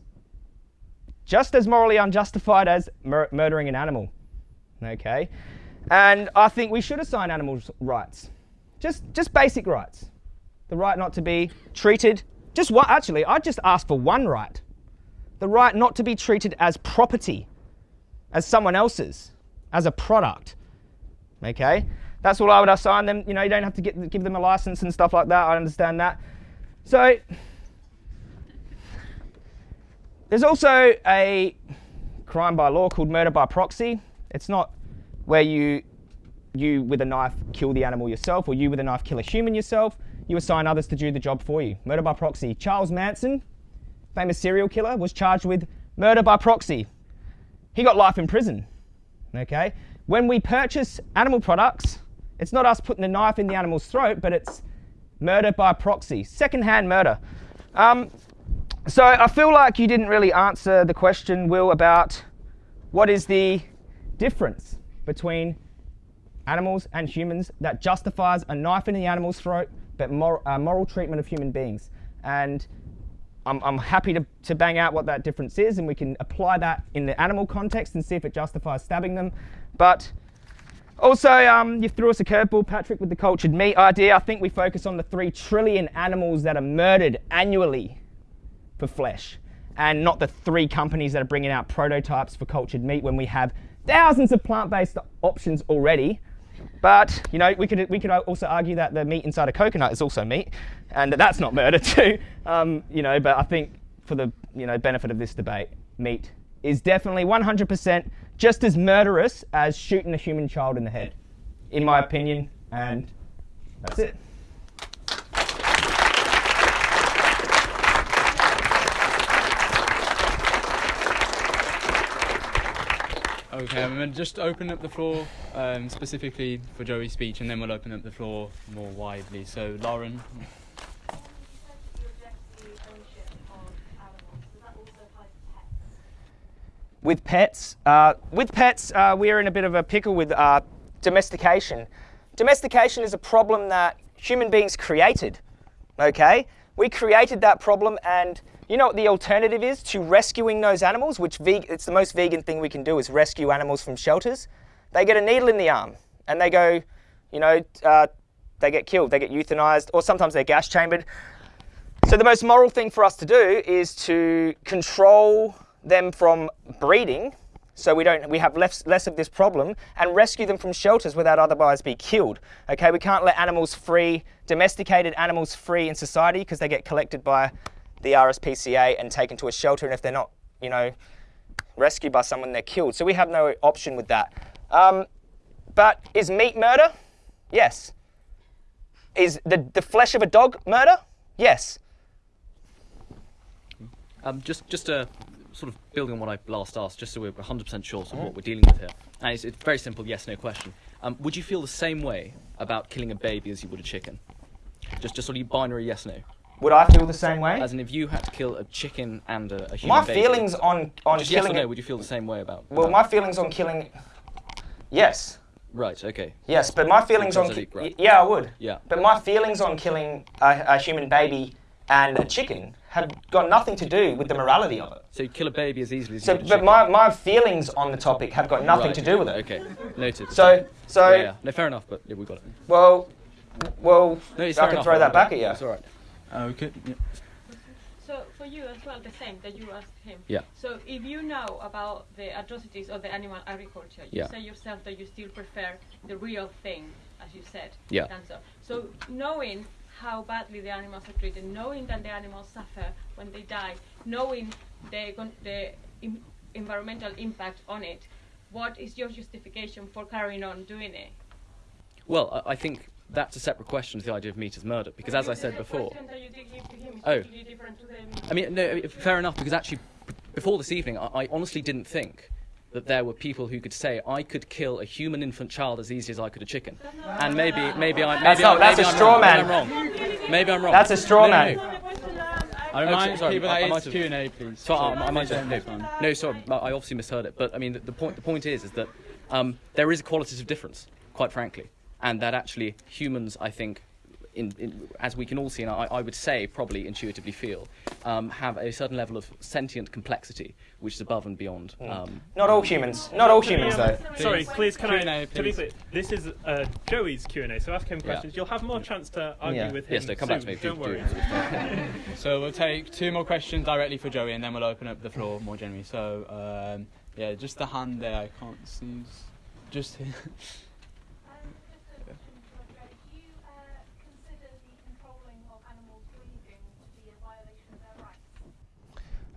just as morally unjustified as mur murdering an animal. Okay? And I think we should assign animals rights. Just, just basic rights. The right not to be treated, just what, actually, I'd just ask for one right. The right not to be treated as property, as someone else's, as a product. Okay? That's all I would assign them. You know, you don't have to get, give them a license and stuff like that. I understand that. So there's also a crime by law called murder by proxy. It's not where you, you with a knife kill the animal yourself or you with a knife kill a human yourself. You assign others to do the job for you. Murder by proxy. Charles Manson, famous serial killer, was charged with murder by proxy. He got life in prison. Okay? When we purchase animal products, it's not us putting the knife in the animal's throat, but it's murder by proxy, second-hand murder. Um, so I feel like you didn't really answer the question, Will, about what is the difference between animals and humans that justifies a knife in the animal's throat, but mor uh, moral treatment of human beings. And I'm, I'm happy to, to bang out what that difference is, and we can apply that in the animal context and see if it justifies stabbing them. But also, um, you threw us a curveball, Patrick, with the cultured meat idea. I think we focus on the three trillion animals that are murdered annually for flesh and not the three companies that are bringing out prototypes for cultured meat when we have thousands of plant-based options already. But you know, we could we could also argue that the meat inside a coconut is also meat, and that that's not murder too. Um, you know, but I think for the you know benefit of this debate, meat is definitely 100% just as murderous as shooting a human child in the head, in my opinion. And that's it. Okay, I'm going to just open up the floor um, specifically for Joey's speech and then we'll open up the floor more widely. So, Lauren. With pets, uh, with pets, uh, we're in a bit of a pickle with uh, domestication. Domestication is a problem that human beings created. Okay, we created that problem and you know what the alternative is to rescuing those animals, which it's the most vegan thing we can do is rescue animals from shelters. They get a needle in the arm and they go, you know, uh, they get killed, they get euthanized, or sometimes they're gas chambered. So the most moral thing for us to do is to control them from breeding so we don't we have less less of this problem and rescue them from shelters without otherwise be killed okay we can't let animals free domesticated animals free in society because they get collected by the RSPCA and taken to a shelter, and if they're not, you know, rescued by someone, they're killed. So we have no option with that. Um, but is meat murder? Yes. Is the, the flesh of a dog murder? Yes. Um, just, just uh, sort of building on what I last asked, just so we're 100% sure of what we're dealing with here. And it's, it's very simple yes/no question. Um, would you feel the same way about killing a baby as you would a chicken? Just, just sort of binary yes/no. Would I feel the same way? As in, if you had to kill a chicken and a, a human My baby, feelings on on just yes or killing. no, would you feel the same way about? well, about- my feelings on killing. Yes. Right. Okay. Yes, but my feelings on. Angelique, right. Yeah, I would. Yeah. But my feelings on killing a, a human baby and a chicken had got nothing to do with the morality of it. So you kill a baby as easily as So, you but chicken. my, my feelings on the topic have got nothing Right. to do with it. Okay. Noted. So, so yeah, yeah. no, fair enough. But yeah, we got it. well, well, No, I can enough, throw that back at you. It's all right. Ah, okay. Yeah. So for you as well, the same that you asked him. Yeah. So if you know about the atrocities of the animal agriculture, you Yeah. say yourself that you still prefer the real thing, as you said. Yeah. Cancer. So knowing how badly the animals are treated, knowing that the animals suffer when they die, knowing the the Im- environmental impact on it, what is your justification for carrying on doing it? Well, I, I think that's a separate question to the idea of meat as murder, because as I said before. question that you did give to him is Oh. completely different to the I mean, no, fair enough, because actually, before this evening, I, I honestly didn't think that there were people who could say I could kill a human infant child as easy as I could a chicken. And maybe, maybe I. Maybe That's not- I, that's maybe a I'm straw wrong. man. Maybe I'm wrong. Maybe I'm wrong. That's a straw No, no, man. no. I Oh, remind sorry, people I- that I might it's have- Q&A, please. So I, I might have, no, no, sorry, I obviously misheard it. But I mean, the, the point the point is, is that um, there is a qualitative difference, quite frankly, and that actually humans, I think, in, in, as we can all see, and I, I would say probably intuitively feel, um, have a certain level of sentient complexity which is above and beyond. Um, Not all humans. Not all humans, um, though. Sorry, please, can I? Q&A, To be please. clear, this is uh, Joey's Q and A. So ask him Yeah. questions. You'll have more chance to argue Yeah. with him. Yes, no, come back to me, do- Don't do worry. it. So we'll take two more questions directly for Joey, and then we'll open up the floor more generally. So um, yeah, just the hand there. I can't see. Just here. Do you uh, consider the controlling of animals breeding to be a violation of their rights?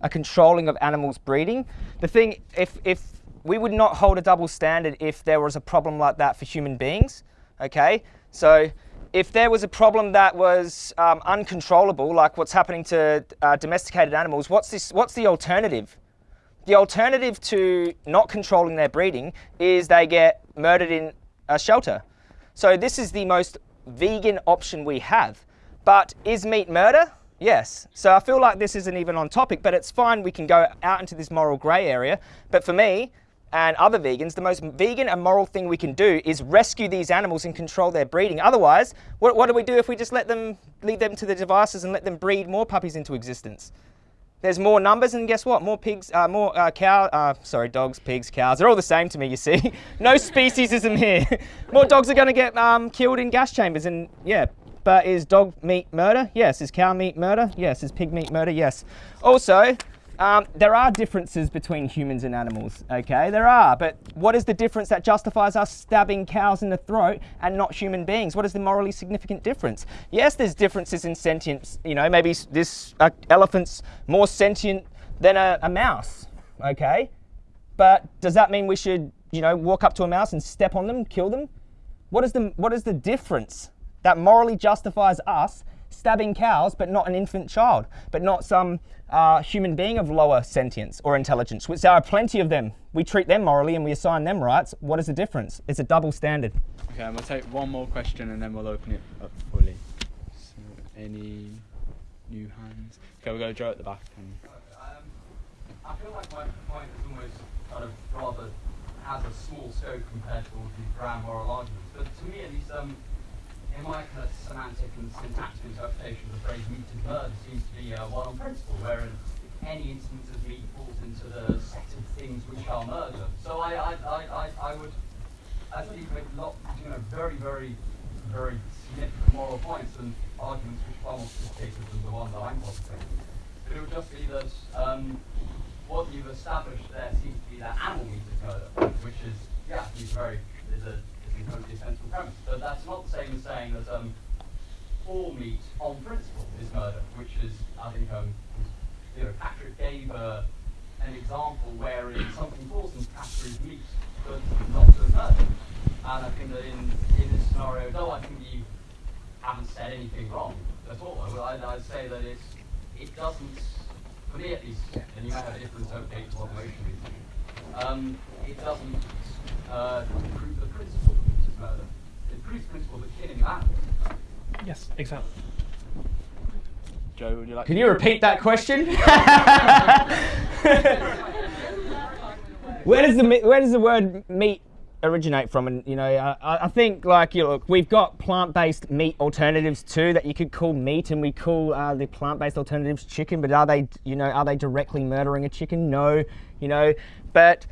A controlling of animals breeding. The thing, if if we would not hold a double standard if there was a problem like that for human beings, okay? So if there was a problem that was um, uncontrollable, like what's happening to uh, domesticated animals, what's this? What's the alternative? The alternative to not controlling their breeding is they get murdered in a shelter. So this is the most vegan option we have. But is meat murder? Yes. So I feel like this isn't even on topic, but it's fine. We can go out into this moral grey area. But for me and other vegans, the most vegan and moral thing we can do is rescue these animals and control their breeding. Otherwise, what, what do we do if we just let them lead them to the devices and let them breed more puppies into existence? There's more numbers, and guess what? More pigs, uh, more uh, cow. Uh, sorry, dogs, pigs, cows. They're all the same to me. You see, no speciesism here. more dogs are going to get um, killed in gas chambers, and yeah. But is dog meat murder? Yes. Is cow meat murder? Yes. Is pig meat murder? Yes. Also, um, there are differences between humans and animals. Okay, there are. But what is the difference that justifies us stabbing cows in the throat and not human beings? What is the morally significant difference? Yes, there's differences in sentience. You know, maybe this uh, elephant's more sentient than a, a mouse. Okay, but does that mean we should, you know, walk up to a mouse and step on them, kill them? What is the what is the difference that morally justifies us stabbing cows, but not an infant child, but not some uh, human being of lower sentience or intelligence? Which there are plenty of them. We treat them morally and we assign them rights. What is the difference? It's a double standard. Okay, and we'll take one more question, and then we'll open it up fully. So, any new hands? Okay, we'll go Joe at the back. And Um, I feel like my point is almost kind of rather has a small scope compared to all the grand moral arguments. But to me, at least, um, in my of semantic and syntactic interpretation of the phrase meat is murder seems to be uh, one on principle, wherein any instance of meat falls into the set of things which are murder. So I, I, I, I, I would actually make lot, you know, very, very, very significant moral points and arguments which are more sophisticated than the one that I'm positing. But it would just be that um, what you've established there seems to be that animal meat murder, which is, yeah, is very, is a, totally premise. But that's not the same as saying that um, all meat on principle is murder, which is, I think, um, you know, Patrick gave uh, an example wherein something falls into category of meat, but not as murder. And I think that in, in this scenario, though I think you haven't said anything wrong, at all. I, I'd, I'd say that it's, it doesn't, for me at least, and you might have a different interpretation of what motion is, um, it doesn't uh, prove the principle that meat is murder. It proves principle that killing animals Yes, exactly. Joe, would you like Can you repeat that question? where does the where does the word meat originate from? And you know, I, I think like you look, we've got plant-based meat alternatives too that you could call meat, and we call uh, the plant-based alternatives chicken. But are they, you know, are they directly murdering a chicken? No, you know, but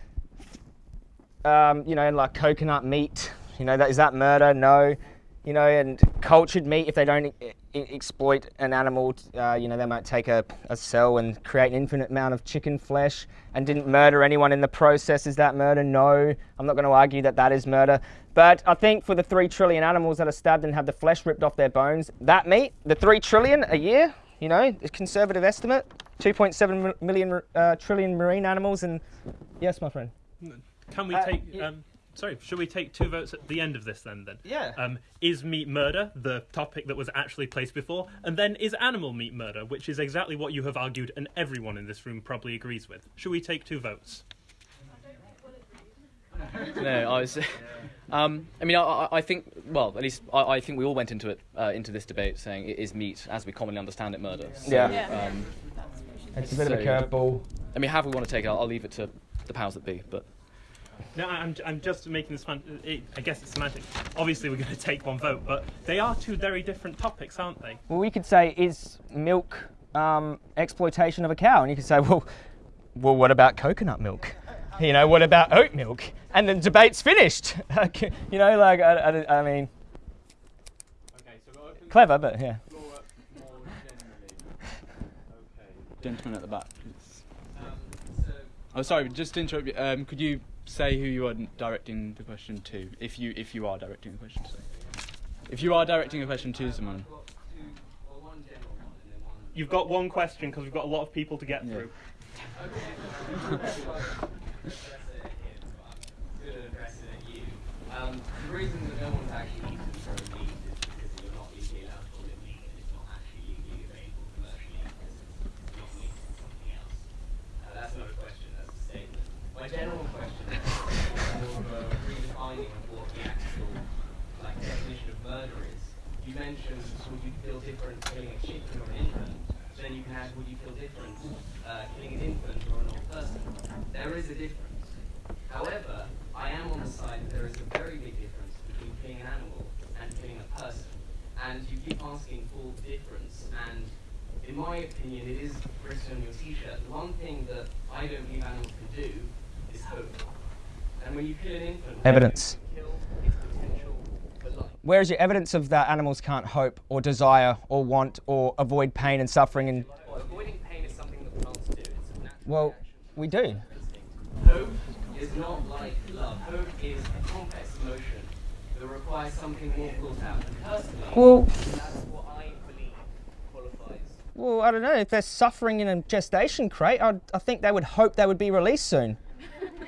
um, you know, like coconut meat, you know, that is that murder? No, you know, and cultured meat, if they don't e- exploit an animal, uh, you know, they might take a, a cell and create an infinite amount of chicken flesh and didn't murder anyone in the process. Is that murder? No, I'm not going to argue that that is murder. But I think for the three trillion animals that are stabbed and have the flesh ripped off their bones, that meat, the three trillion a year, you know, a conservative estimate, 2.7 million uh, trillion marine animals, and yes, my friend. Can we Uh, take? y- Um, sorry, should we take two votes at the end of this then? Then. Yeah. Um, is meat murder the topic that was actually placed before, and then is animal meat murder, which is exactly what you have argued, and everyone in this room probably agrees with. Should we take two votes? no, I was. Um, I mean, I- I, I think. Well, at least I, I think we all went into it uh, into this debate saying it is meat, as we commonly understand it, murder. So, Yeah. Yeah. Um, It's a bit of a so- curveball. I mean, however we want to take it, I'll, I'll leave it to the powers that be. But No, I'm, I'm just making this. Fan- it, I guess it's semantic. Obviously, we're going to take one vote, but they are two very different topics, aren't they? Well, we could say, is milk um, exploitation of a cow? And you could say, well, well, what about coconut milk? You know, what about oat milk? And the debate's finished. you know, like, I, I, I mean, clever, but yeah. Gentleman at the back. Um, so Oh, sorry, just to interrupt you. Um, could you say who you are directing the question to, if you if you are directing the question to? If you are directing a question to someone. You've got one question because we've got a lot of people to get Yeah. through. Um, the reason that no one's actually eaten from meat is because you're not legally allowed to call it meat and it's not actually legally available commercially because it's not meat, it's something else. Uh, that's not a question, that's a statement. My general question is. You mentioned would you feel different killing a chicken or an infant? Then you can add would you feel different uh, killing an infant or an old person? There is a difference. However, I am on the side that there is a very big difference between killing an animal and killing a person. And you keep asking for difference, and in my opinion, it is written on your t-shirt. The one thing that I don't believe animals can do is hope. And when you kill an infant, Evidence. you kill its potential for life. Where is your evidence of that animals can't hope or desire or want or avoid pain and suffering? And Well, avoiding pain is something that plants do. It's a natural well, we do. Hope is not like love. Hope is a complex emotion that requires something more thought out. And personally, Well- that's what I believe qualifies. Well, I don't know. If they're suffering in a gestation crate, I'd, I think they would hope they would be released soon.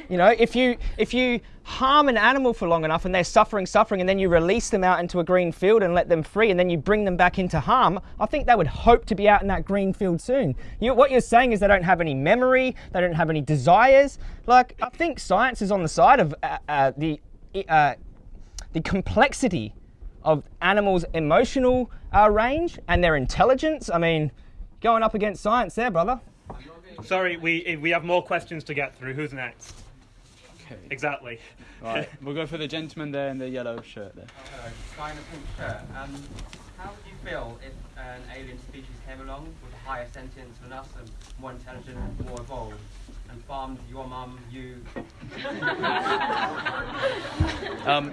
You know, if you if you harm an animal for long enough and they're suffering, suffering, and then you release them out into a green field and let them free, and then you bring them back into harm, I think they would hope to be out in that green field soon. You, what you're saying is they don't have any memory, they don't have any desires. Like I think science is on the side of uh, uh, the uh, the complexity of animals' emotional uh, range and their intelligence. I mean, going up against science there, brother. Sorry, we we have more questions to get through. Who's next? Okay. Exactly. Right, we'll go for the gentleman there in the yellow shirt there. Hello, guy in a pink shirt. Um, how would you feel if an alien species came along with a higher sentience than us and more intelligent, more evolved, and farmed your mum, you? Um,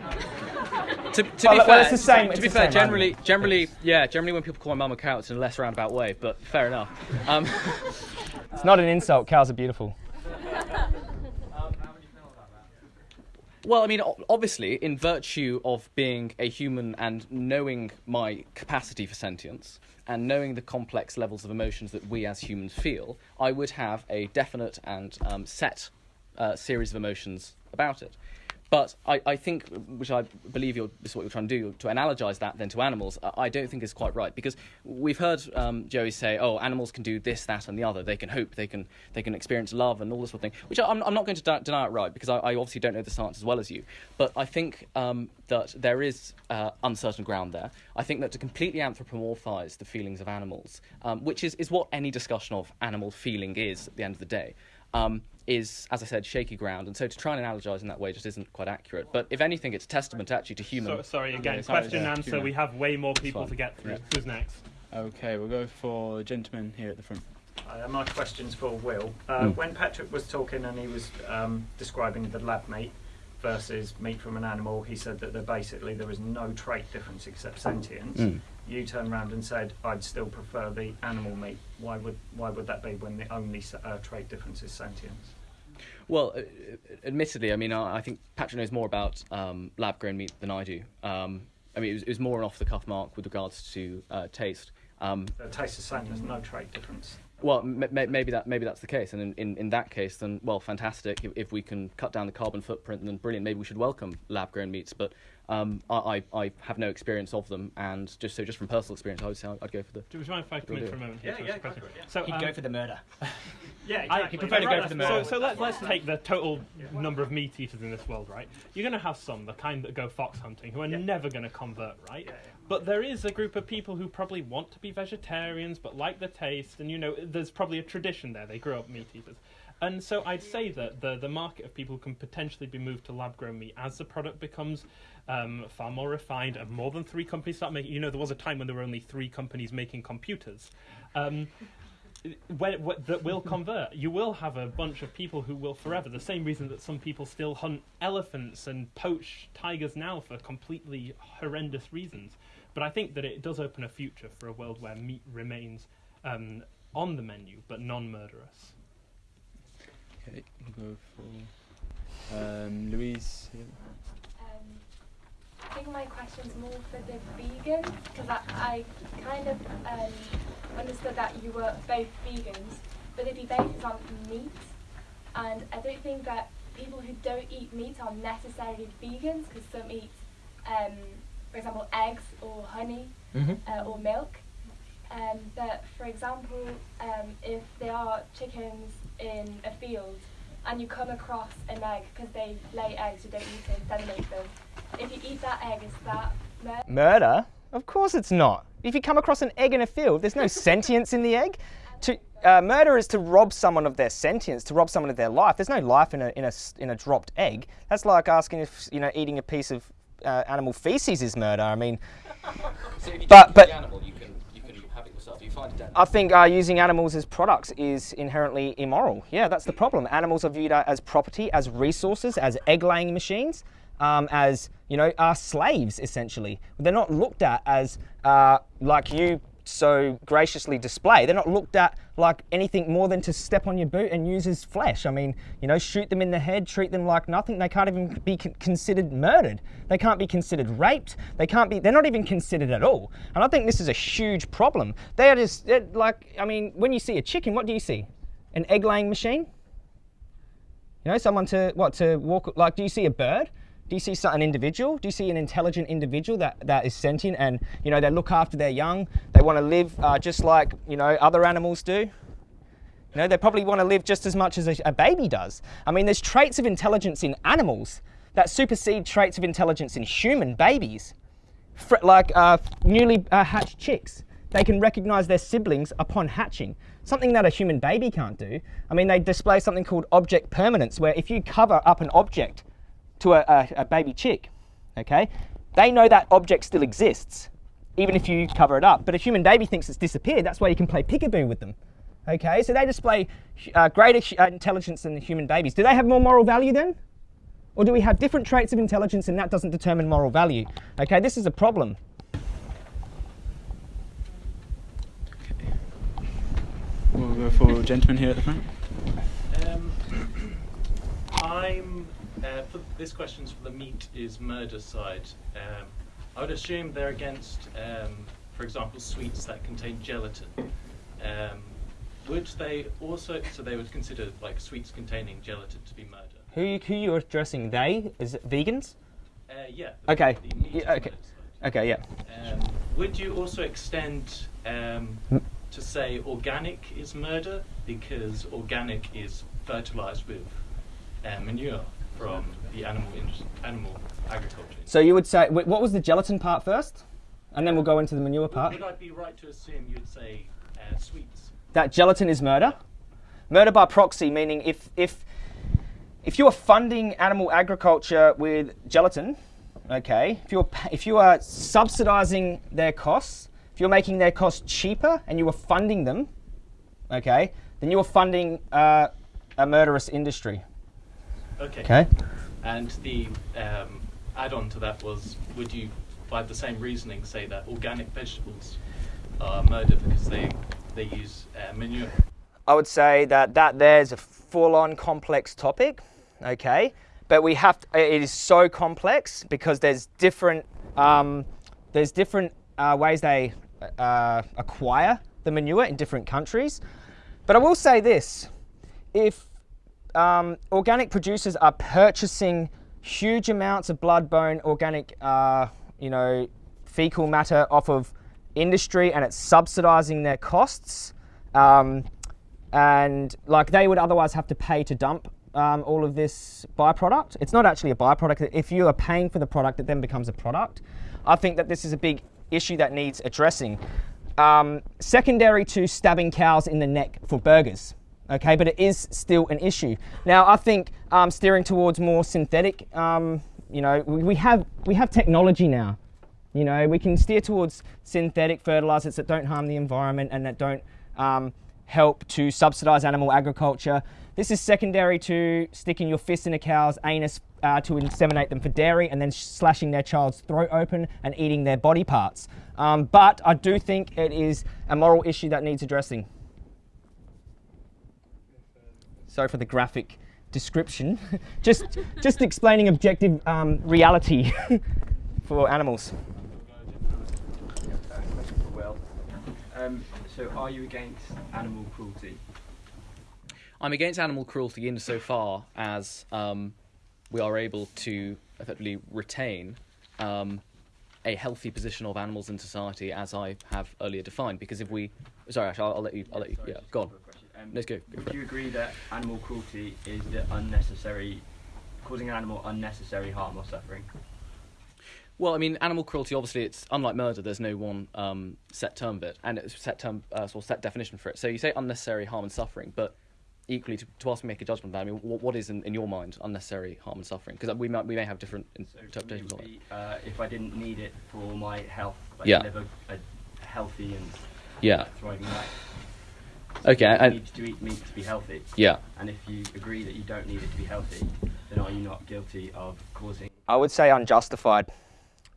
to, to Well, be well, fair, it's the same- to it's be the fair, same generally, generally, yeah, generally when people call my mum a cow, it's in a less roundabout way. But fair enough. Um, It's not an insult. Cows are beautiful. Well, I mean, obviously, in virtue of being a human and knowing my capacity for sentience and knowing the complex levels of emotions that we as humans feel, I would have a definite and um, set uh, series of emotions about it. But I, I think, which I believe you're, this is what you're trying to do, to analogize that then to animals, I, don't think is quite right because we've heard um, Joey say, "Oh, animals can do this, that, and the other. They can hope, they can, they can experience love, and all this sort of thing." Which I'm, I'm not going to de- deny it right because I, I obviously don't know the science as well as you. But I think um, that there is uh, uncertain ground there. I think that to completely anthropomorphize the feelings of animals, um, which is, is what any discussion of animal feeling is at the end of the day. Um, is, as I said, shaky ground, and so to try and analogize in that way just isn't quite accurate. But if anything, it's a testament actually to human. So, sorry again. Yeah, sorry, question yeah, and answer. human. We have way more people to get through. Yeah. Who's next? Okay, we'll go for the gentleman here at the front. Uh, my question's for Will. Uh, Mm. When Patrick was talking and he was um, describing the lab meat versus meat from an animal, he said that there basically there is no trait difference except sentience. Mm. You turned around and said, "I'd still prefer the animal meat." Why would why would that be when the only uh, trait difference is sentience? Well, uh, admittedly, I mean, I I think Patrick knows more about um, lab-grown meat than I do. Um, I mean, it was, it was more an off-the-cuff mark with regards to uh, taste. Um, It tastes the same. There's no trait difference. Well, m- m- maybe that maybe that's the case, and in, in, in that case, then well, fantastic. If, if we can cut down the carbon footprint, then brilliant. Maybe we should welcome lab-grown meats, but um, I, I I have no experience of them, and just so just from personal experience, I would say I'd, I'd go for the. Do you mind if I come in for a moment? Yeah, here to yeah, ask go for it, yeah. So, He'd um, go for the murder. Yeah, I, exactly. he'd prefer to go for the so, murder. so let, let's take the total number of meat eaters in this world, right? You're going to have some, the kind that go fox hunting, who are never going to convert, right? Yeah, yeah. But there is a group of people who probably want to be vegetarians, but like the taste, and you know, there's probably a tradition there. They grew up meat eaters. And so I'd say that the, the market of people can potentially be moved to lab grown meat as the product becomes um, far more refined and more than three companies start making. You know, there was a time when there were only three companies making computers. Um, when, when, that will convert. You will have a bunch of people who will forever. The same reason that some people still hunt elephants and poach tigers now for completely horrendous reasons. But I think that it does open a future for a world where meat remains um, on the menu but non-murderous. Okay, we'll go for um, Louise. Here. Um, I think my question's more for the vegans because I, I kind of um, understood that you were both vegans, but the debate is on meat, and I don't think that people who don't eat meat are necessarily vegans because some eat, um, for example, eggs or honey Mhm. uh, or milk. Um, but for example, um, if there are chickens in a field and you come across an egg because they lay eggs, you don't need to inseminate them. If you eat that egg, is that murder? Murder? Of course it's not. If you come across an egg in a field, there's no sentience in the egg. To uh, murder is to rob someone of their sentience, to rob someone of their life. There's no life in a in a in a dropped egg. That's like asking if you know eating a piece of uh, animal feces is murder. I mean, So But- but- animal, you can you can have it yourself. You find it dead. I think uh, using animals as products is inherently immoral. Yeah, that's the problem. Animals are viewed uh, as property, as resources, as egg-laying machines, um, as you know, are slaves essentially. They're not looked at as uh, like you so graciously display. They're not looked at like anything more than to step on your boot and use as flesh. I mean, you know, shoot them in the head, treat them like nothing. They can't even be considered murdered. They can't be considered raped. They can't be. They're not even considered at all. And I think this is a huge problem. They are just like. I mean, when you see a chicken, what do you see? An egg-laying machine. You know, someone to what to walk like. Do you see a bird? Do you see an individual? Do you see an intelligent individual that, that is sentient and you know they look after their young? They want to live uh, just like you know other animals do. You know, they probably want to live just as much as a, a baby does. I mean, there's traits of intelligence in animals that supersede traits of intelligence in human babies. Fr- like uh, newly uh, hatched chicks, they can recognize their siblings upon hatching, something that a human baby can't do. I mean, they display something called object permanence, where if you cover up an object to a, a, a baby chick, okay, they know that object still exists, even if you cover it up. But a human baby thinks it's disappeared. That's why you can play peekaboo with them. Okay, so they display uh, greater uh, intelligence than the human babies. Do they have more moral value then? Or do we have different traits of intelligence and that doesn't determine moral value? Okay, this is a problem. We'll go for a gentleman here at the front. Um, I'm. This question's for the meat is murder side. Um, I would assume they're against, um, for example, sweets that contain gelatin. Um, would they also, so they would consider like sweets containing gelatin to be murder? Who who you addressing? They is it vegans? Uh, yeah. the- Okay. the Yeah, okay. Okay. Yeah. Um, would you also extend um, Mm. to say organic is murder because organic is fertilized with uh, manure from the animal animal agriculture? So you would say what was the gelatin part first, and then we'll go into the manure part. Would I be right to assume you'd say uh, sweets? that gelatin is murder. Murder by proxy, meaning if if if you are funding animal agriculture with gelatin, okay, if you're if you are subsidizing their costs, if you're making their costs cheaper and you are funding them, okay, then you are funding uh, a murderous industry. Okay. Okay. And the um, add-on to that was, would you, by the same reasoning, say that organic vegetables are murder because they they use uh, manure? I would say that that there's a full-on complex topic, okay. But we have to, it is so complex because there's different um, there's different uh, ways they uh, acquire the manure in different countries. But I will say this: if um, organic producers are purchasing huge amounts of blood, bone, organic, uh, you know, fecal matter off of industry, and it's subsidising their costs. Um, and like they would otherwise have to pay to dump um, all of this byproduct. It's not actually a byproduct. If you are paying for the product, it then becomes a product. I think that this is a big issue that needs addressing. Um, secondary to stabbing cows in the neck for burgers. Okay, but it is still an issue. Now, I think um, steering towards more synthetic. Um, you know, we, we have we have technology now. You know, we can steer towards synthetic fertilizers that don't harm the environment and that don't um, help to subsidize animal agriculture. This is secondary to sticking your fist in a cow's anus uh, to inseminate them for dairy and then slashing their child's throat open and eating their body parts. Um, but I do think it is a moral issue that needs addressing. Sorry for the graphic description. just, just explaining objective um, reality for animals. Question for Will. Um, so, are you against animal cruelty? I'm against animal cruelty insofar as um, we are able to effectively retain um, a healthy position of animals in society, as I have earlier defined. Because if we, sorry, Ash, I'll, I'll let you, I'll let you, yeah, go on. Um, Let's go. go Would it. you agree that animal cruelty is the unnecessary, causing an animal unnecessary harm or suffering? Well, I mean, animal cruelty. Obviously, it's unlike murder. There's no one um, set term of it, and it's set term uh, or set definition for it. So you say unnecessary harm and suffering, but equally to, to ask me to make a judgment about. it, I mean, what, what is in, in your mind unnecessary harm and suffering? Because we might we may have different interpretations on it. Uh, if I didn't need it for my health, like Yeah. live a, a healthy and Yeah. thriving life. Okay, You and- need to eat meat to be healthy. Yeah. And if you agree that you don't need it to be healthy, then are you not guilty of causing? I would say unjustified.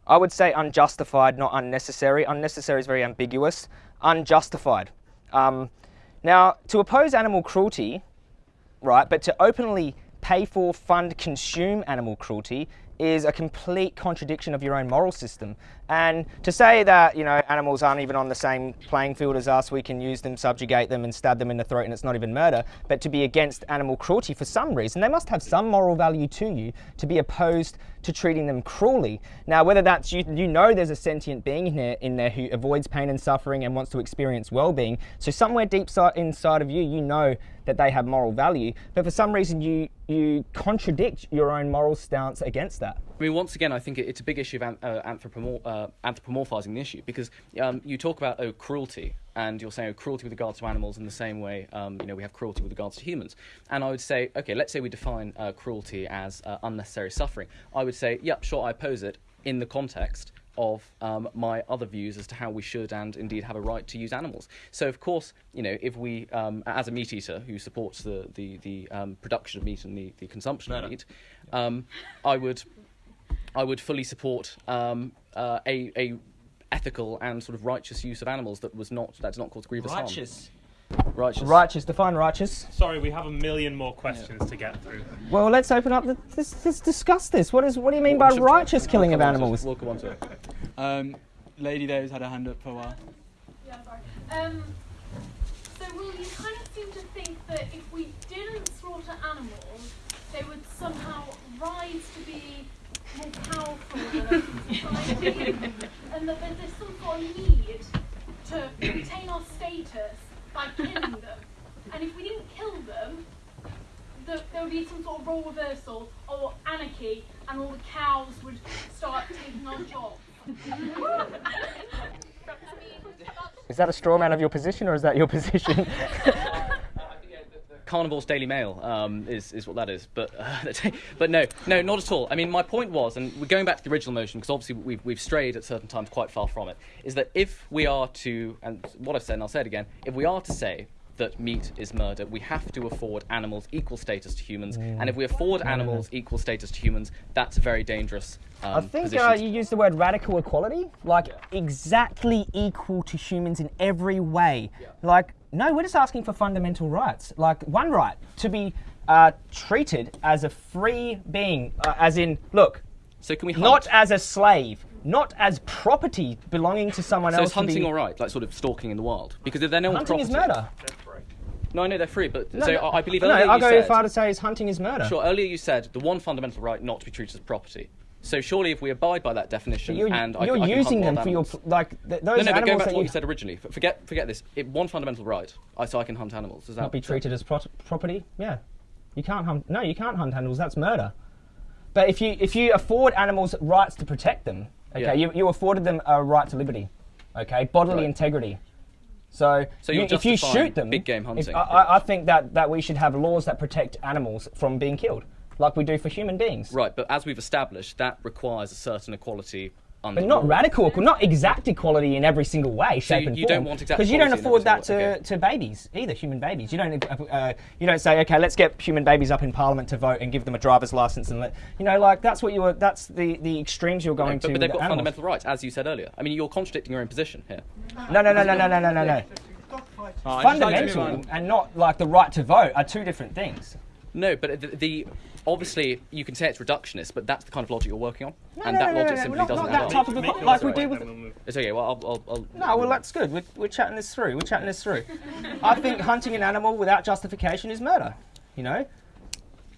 I would say unjustified, not unnecessary. Unnecessary is very ambiguous. Unjustified. Um, now, to oppose animal cruelty, right, but to openly pay for, fund, consume animal cruelty is a complete contradiction of your own moral system. And to say that, you know, animals aren't even on the same playing field as us, we can use them, subjugate them, and stab them in the throat, and it's not even murder, but to be against animal cruelty for some reason, they must have some moral value to you to be opposed to treating them cruelly. Now, whether that's you, you know there's a sentient being in there, in there who avoids pain and suffering and wants to experience well-being. So somewhere deep inside of you, you know that they have moral value, but for some reason you you contradict your own moral stance against that. I mean, once again, I think it's a big issue of uh, uh, anthropomorphizing the issue because um, you talk about oh cruelty, and you're saying oh, cruelty with regards to animals in the same way um, you know we have cruelty with regards to humans. And I would say, okay, let's say we define uh, cruelty as uh, unnecessary suffering. I would say, yep, sure, I oppose it in the context of um, my other views as to how we should and indeed have a right to use animals. So, of course, you know, if we, um, as a meat eater who supports the the, the um, production of meat and the, the consumption of meat, um, I would I would fully support um, uh, a a ethical and sort of righteous use of animals that was not that's not cause grievous Righteous. harm. Righteous. Righteous, define righteous. Sorry, we have a million more questions to get through. Well, let's open up. The, let's, let's discuss this. What is? What do you mean by righteous killing of animals? We'll come on to it. Um, lady there who's had her hand up for a while. Yeah, sorry. Um, so, Will, you kind of seem to think that if we didn't slaughter animals, they would somehow rise to be more powerful than society, and that there's some sort of need to retain our status by killing them. And if we didn't kill them, the, there would be some sort of role reversal or anarchy, and all the cows would start taking our jobs. Is that a straw man of your position, or is that your position? Carnival's Daily Mail um, is, is what that is. But, uh, but no, no, not at all. I mean, my point was, and we're going back to the original motion, because obviously we've, we've strayed at certain times quite far from it, is that if we are to, and what I've said, and I'll say it again, if we are to say that meat is murder, we have to afford animals equal status to humans. Mm. And if we afford no. animals equal status to humans, that's a very dangerous um, I think uh, you used the word radical equality, like exactly equal to humans in every way. Like, no, we're just asking for fundamental rights. Like, one right to be uh, treated as a free being, uh, as in, look, so can we not as a slave, not as property belonging to someone So else. is hunting be, all right, like sort of stalking in the wild? Because if they're no Hunting is murder. No, I know they're free, but No, so no, I I believe no, earlier I'll go said, far to say is hunting is murder. Sure, earlier you said the one fundamental right not to be treated as property. So surely, if we abide by that definition, You're, and I, you're I using them for your like th- those no, no, but going back to what you said originally, forget forget this. It, one fundamental right, I, so I can hunt animals. Is that not be treated as pro- property. Yeah, you can't hunt. No, you can't hunt animals. That's murder. But if you if you afford animals rights to protect them, okay, Yeah. you, you afforded them a right to liberty, okay, bodily Right. integrity. So, So you, you're if you shoot them, big game hunting, I, I, I think that, that we should have laws that protect animals from being killed, like we do for human beings. Right, but as we've established, that requires a certain equality under But not law. radical, not exact equality in every single way, So shape, you- and you form. don't want exact because you don't afford that to, okay. to babies either, human babies. You don't uh, you don't say, okay, let's get human babies up in Parliament to vote and give them a driver's license and let you know, like that's what you were. That's the, the extremes you're going No, but, to. but they've got animals. fundamental rights, as you said earlier. I mean, you're contradicting your own position here. No, no, no, no, no, no, no, no, no. Oh, I just like to Fundamental and not like the right to vote are two different things. No, but the, the obviously you can say it's reductionist, but that's the kind of logic you're working on, No, and no, that no, no, logic no, simply not- doesn't not add that type of equal- like we do with- It's okay. Well, I'll. I'll, I'll No, well that's good. We're, we're chatting this through. We're chatting this through. I think hunting an animal without justification is murder. You know.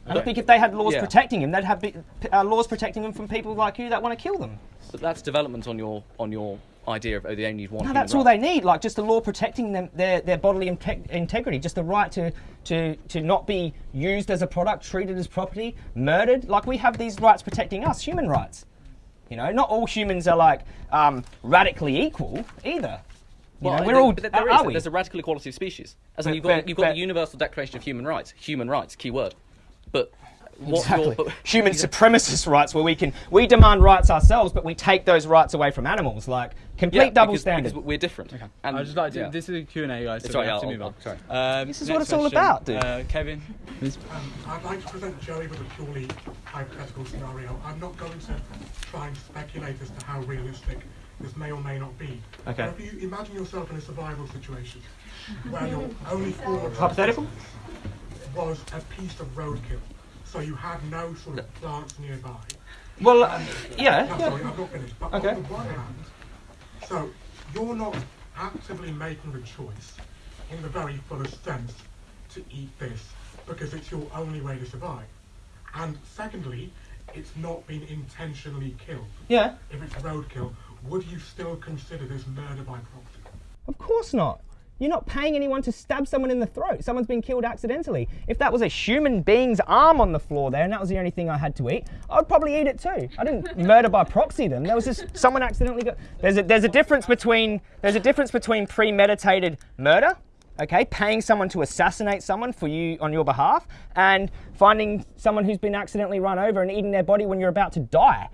And I think if they had laws Yeah. protecting him, they'd have be, uh, laws protecting them from people like you that want to kill them. But that's development on your on your idea of oh, they only need one. No, that's all they need. Like just a law protecting them, their their bodily inte- integrity, just the right to to to not be used as a product, treated as property, murdered. Like we have these rights protecting us, human rights. You know, not all humans are like um, radically equal either. You Well, know, we're there- all. there are is. we? There's a radical equality of species. As in But- you've got but- you've got but- the Universal Declaration of Human Rights. Human rights, key word. But Exactly. you're, but, Human supremacist rights, where we can we demand rights ourselves, but we take those rights away from animals, like complete Yeah, double because- standard. because we're different. And I'd just like to. yeah. This is a Q&A, guys. So It's we right, have to move on. sorry. Um, This is what it's all question, about, dude. Uh, Kevin. Um, I'd like to present Joey with a purely hypothetical scenario. I'm not going to try and speculate as to how realistic this may or may not be. Okay. But if you imagine yourself in a survival situation where your only form of Hypothetical? was a piece of roadkill, so you had no sort of plants nearby. Well, uh, yeah, No, yeah. sorry, I've not finished. But Okay. on the one hand, so you're not actively making the choice, in the very fullest sense, to eat this because it's your only way to survive. And secondly, it's not been intentionally killed. Yeah. If it's roadkill, would you still consider this murder by proxy? Of course not. You're not paying anyone to stab someone in the throat. Someone's been killed accidentally. If that was a human being's arm on the floor there and that was the only thing I had to eat, I'd probably eat it too. I didn't murder by proxy them. There was just someone accidentally got There's a there's a difference between there's a difference between premeditated murder, okay, paying someone to assassinate someone for you on your behalf and finding someone who's been accidentally run over and eating their body when you're about to die.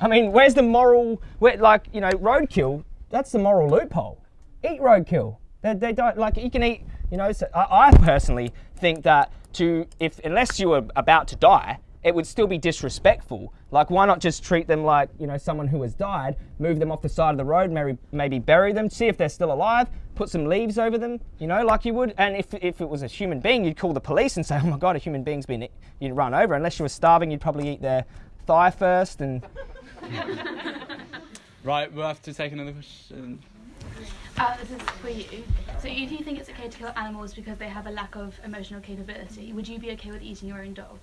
I mean, where's the moral? Where, like, you know, roadkill. That's the moral loophole. Eat roadkill. They, they don't like you can eat. You know, so I, I personally think that to if unless you were about to die, it would still be disrespectful. Like, why not just treat them like you know someone who has died, move them off the side of the road, maybe maybe bury them, see if they're still alive, put some leaves over them, you know, like you would. And if if it was a human being, you'd call the police and say, oh my god, a human being's been you'd run over. Unless you were starving, you'd probably eat their thigh first and. Right, we'll have to take another question. Uh, this is for you. So if you think it's okay to kill animals because they have a lack of emotional capability, would you be okay with eating your own dog?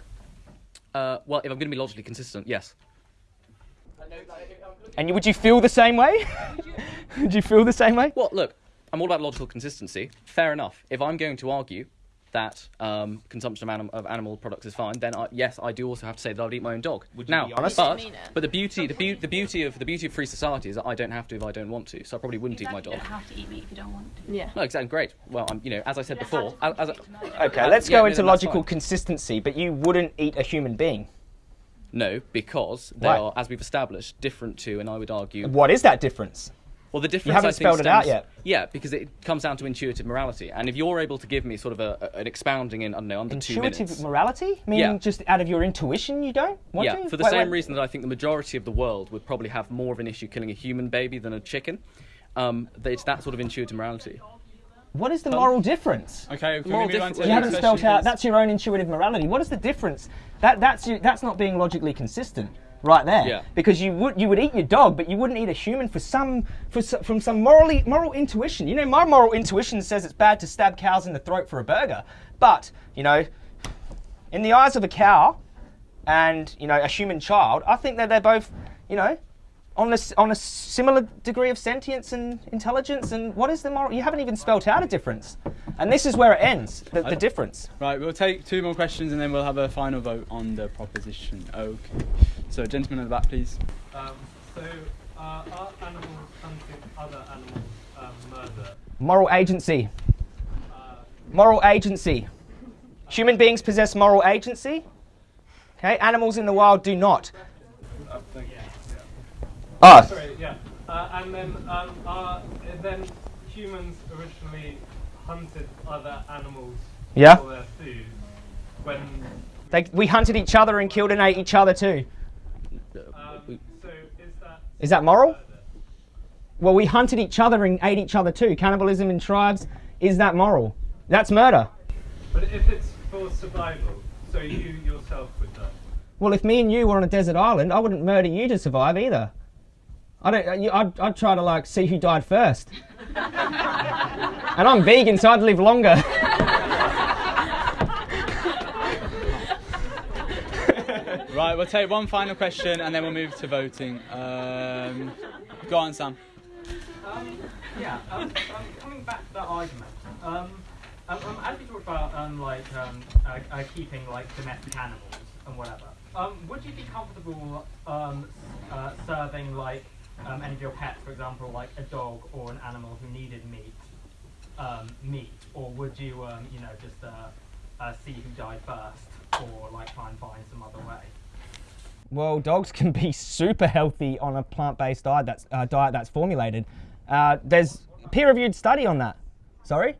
Uh, well, if I'm going to be logically consistent, yes. And you- would you feel the same way? would you feel the same way? Well, look, I'm all about logical consistency. Fair enough. If I'm going to argue that um, consumption of, anim- of animal products is fine, then I, yes, I do also have to say that I'd eat my own dog. Would you now, be honest? but, You mean it? but the beauty, the, beau- the beauty of the beauty of free society is that I don't have to if I don't want to. So I probably wouldn't Exactly, eat my dog. You dog. don't have to eat meat if you don't want to. Yeah. No, exactly. Great. Well, I'm, you know, as I said before, as, as a- Okay, uh, let's yeah, go no, into then that's logical consistency, but you wouldn't eat a human being. No, because they Why? are, as we've established, different to, and I would argue. What is that difference? Well, the difference You haven't I think, spelled it out stems- yet. Yeah, because it comes down to intuitive morality, and if you're able to give me sort of a, a- an expounding in I don't know under two minutes. Intuitive morality? Meaning Yeah. just out of your intuition you don't want yeah, to? for the Wait, same wait. reason that I think the majority of the world would probably have more of an issue killing a human baby than a chicken. Um, that it's that sort of intuitive morality. What is the Pardon? moral difference? Okay, can we move on to you haven't next spelled out. please? That's your own intuitive morality. What is the difference? That that's you, that's not being logically consistent, right there. Yeah. Because you would you would eat your dog, but you wouldn't eat a human for some for from some morally moral intuition. You know, my moral intuition says it's bad to stab cows in the throat for a burger, but you know, in the eyes of a cow and you know a human child, I think that they're both you know on a, s- on a similar degree of sentience and intelligence. And what is the moral? You haven't even spelt out a difference. And this is where it ends. The, the difference. Right, we'll take two more questions and then we'll have a final vote on the proposition. Okay. So, gentlemen at the back, please. Um, so, uh, are animals hunting other animals um, murder? Moral agency. Moral agency. Human beings possess moral agency. Okay, animals in the wild do not. Ah. Sorry, yeah. Uh, and then, um, are then humans originally hunted other animals Yeah. for their food when They, we hunted each other and killed and ate each other too. um, so is that Is that moral? Well, we hunted each other and ate each other too. Cannibalism in tribes, is that moral? That's murder. but if it's for survival so you yourself would die Well, if me and you were on a desert island, I wouldn't murder you to survive either. I don't. you- I'd, I'd try to like see who died first. and I'm vegan, so I'd live longer. Right, we'll take one final question and then we'll move to voting. Um, go on, Sam. Um, yeah, um, um, coming back to that argument, um, um, um, as we talked about, um, like um, uh, uh, keeping like domestic animals and whatever, um, would you be comfortable um, uh, serving like um, any of your pets, for example, like a dog or an animal who needed meat, um, meat, or would you, um, you know, just uh, uh, see who died first, or like try and find some other way? Well, dogs can be super healthy on a plant-based diet that's uh, diet that's formulated. Uh, there's peer-reviewed study on that. Sorry,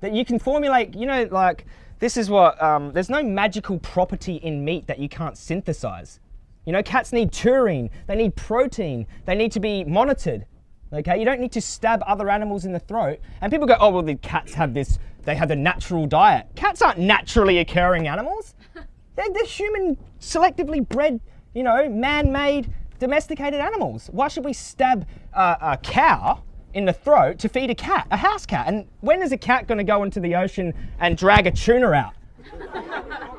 that you can formulate. You know, like this is what. Um, there's no magical property in meat that you can't synthesize. You know, cats need taurine. They need protein. They need to be monitored. Okay, you don't need to stab other animals in the throat. And people go, oh well, the cats have this. They have a natural diet. Cats aren't naturally occurring animals. They're, they're human, selectively bred, you know, man-made, domesticated animals. Why should we stab uh, a cow in the throat to feed a cat, a house cat? And when is a cat going to go into the ocean and drag a tuna out?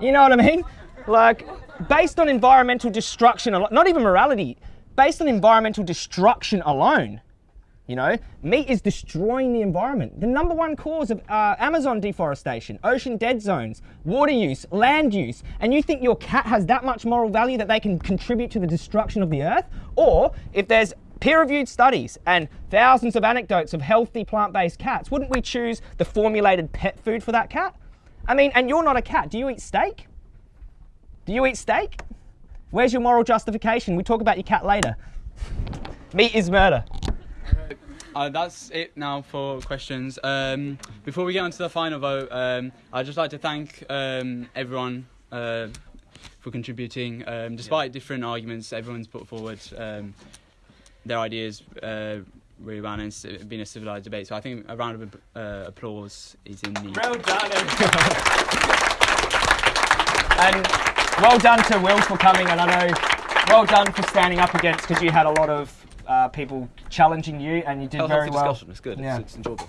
You know what I mean? Like, based on environmental destruction, not even morality, based on environmental destruction alone, you know, meat is destroying the environment. The number one cause of uh, Amazon deforestation, ocean dead zones, water use, land use, and you think your cat has that much moral value that they can contribute to the destruction of the earth? Or if there's peer-reviewed studies and thousands of anecdotes of healthy plant-based cats, wouldn't we choose the formulated pet food for that cat? I mean, and you're not a cat. Do you eat steak? Do you eat steak? Where's your moral justification? We talk about your cat later. Meat is murder. Uh, that's it now for questions. Um, before we get on to the final vote, um, I'd just like to thank um, everyone uh, for contributing. Um, despite different arguments, everyone's put forward um, their ideas uh, really well, and it's been a civilised debate. So I think a round of uh, applause is in the. Well done, And well done to Will for coming, and I know well done for standing up against because you had a lot of uh, people challenging you, and you did Healthy very well. discussion, it's good, Yeah. it's enjoyable.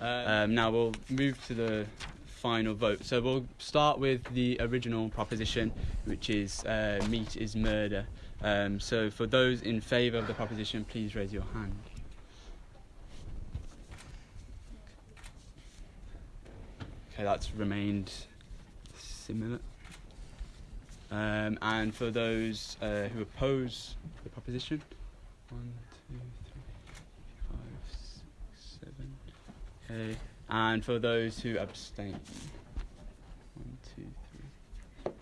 Um, now we'll move to the final vote. So we'll start with the original proposition, which is uh, meat is murder. Um, so for those in favour of the proposition, please raise your hand. Okay, that's remained similar. Um, and for those uh, who oppose the proposition, one, two, three, five, six, seven. Okay, and for those who abstain, one, two, three,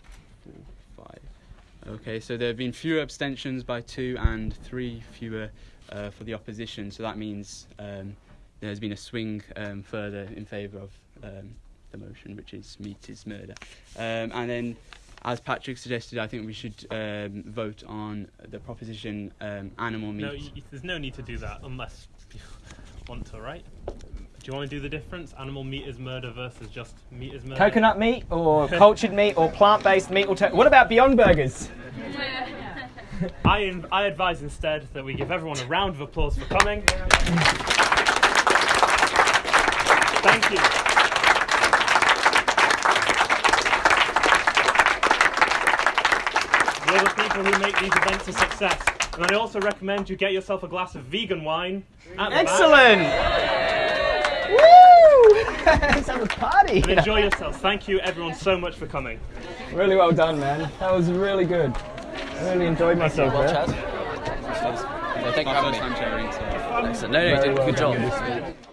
four, five. Okay, so there have been fewer abstentions by two and three fewer uh, for the opposition. So that means um, there's been a swing um, further in favour of um, the motion, which is meat is murder. Um, and then, as Patrick suggested, I think we should um, vote on the proposition um, animal meat. No, y- y- there's no need to do that unless you want to, right? Do you want to do the difference? Animal meat is murder versus just meat is murder. Coconut meat or cultured meat or plant-based meat? Alter- what about Beyond Burgers? I, I advise instead that we give everyone a round of applause for coming. Thank you. You're the people who make these events a success. And I also recommend you get yourself a glass of vegan wine. at the back. Excellent! Woo! Let's have a party. And enjoy yourselves. Thank you, everyone, so much for coming. Really well done, man. That was really good. I really enjoyed myself. Well. Chaz. Yeah, thank you for having me. Time chairing, so- Excellent. No, no, you did a good job. with this speech.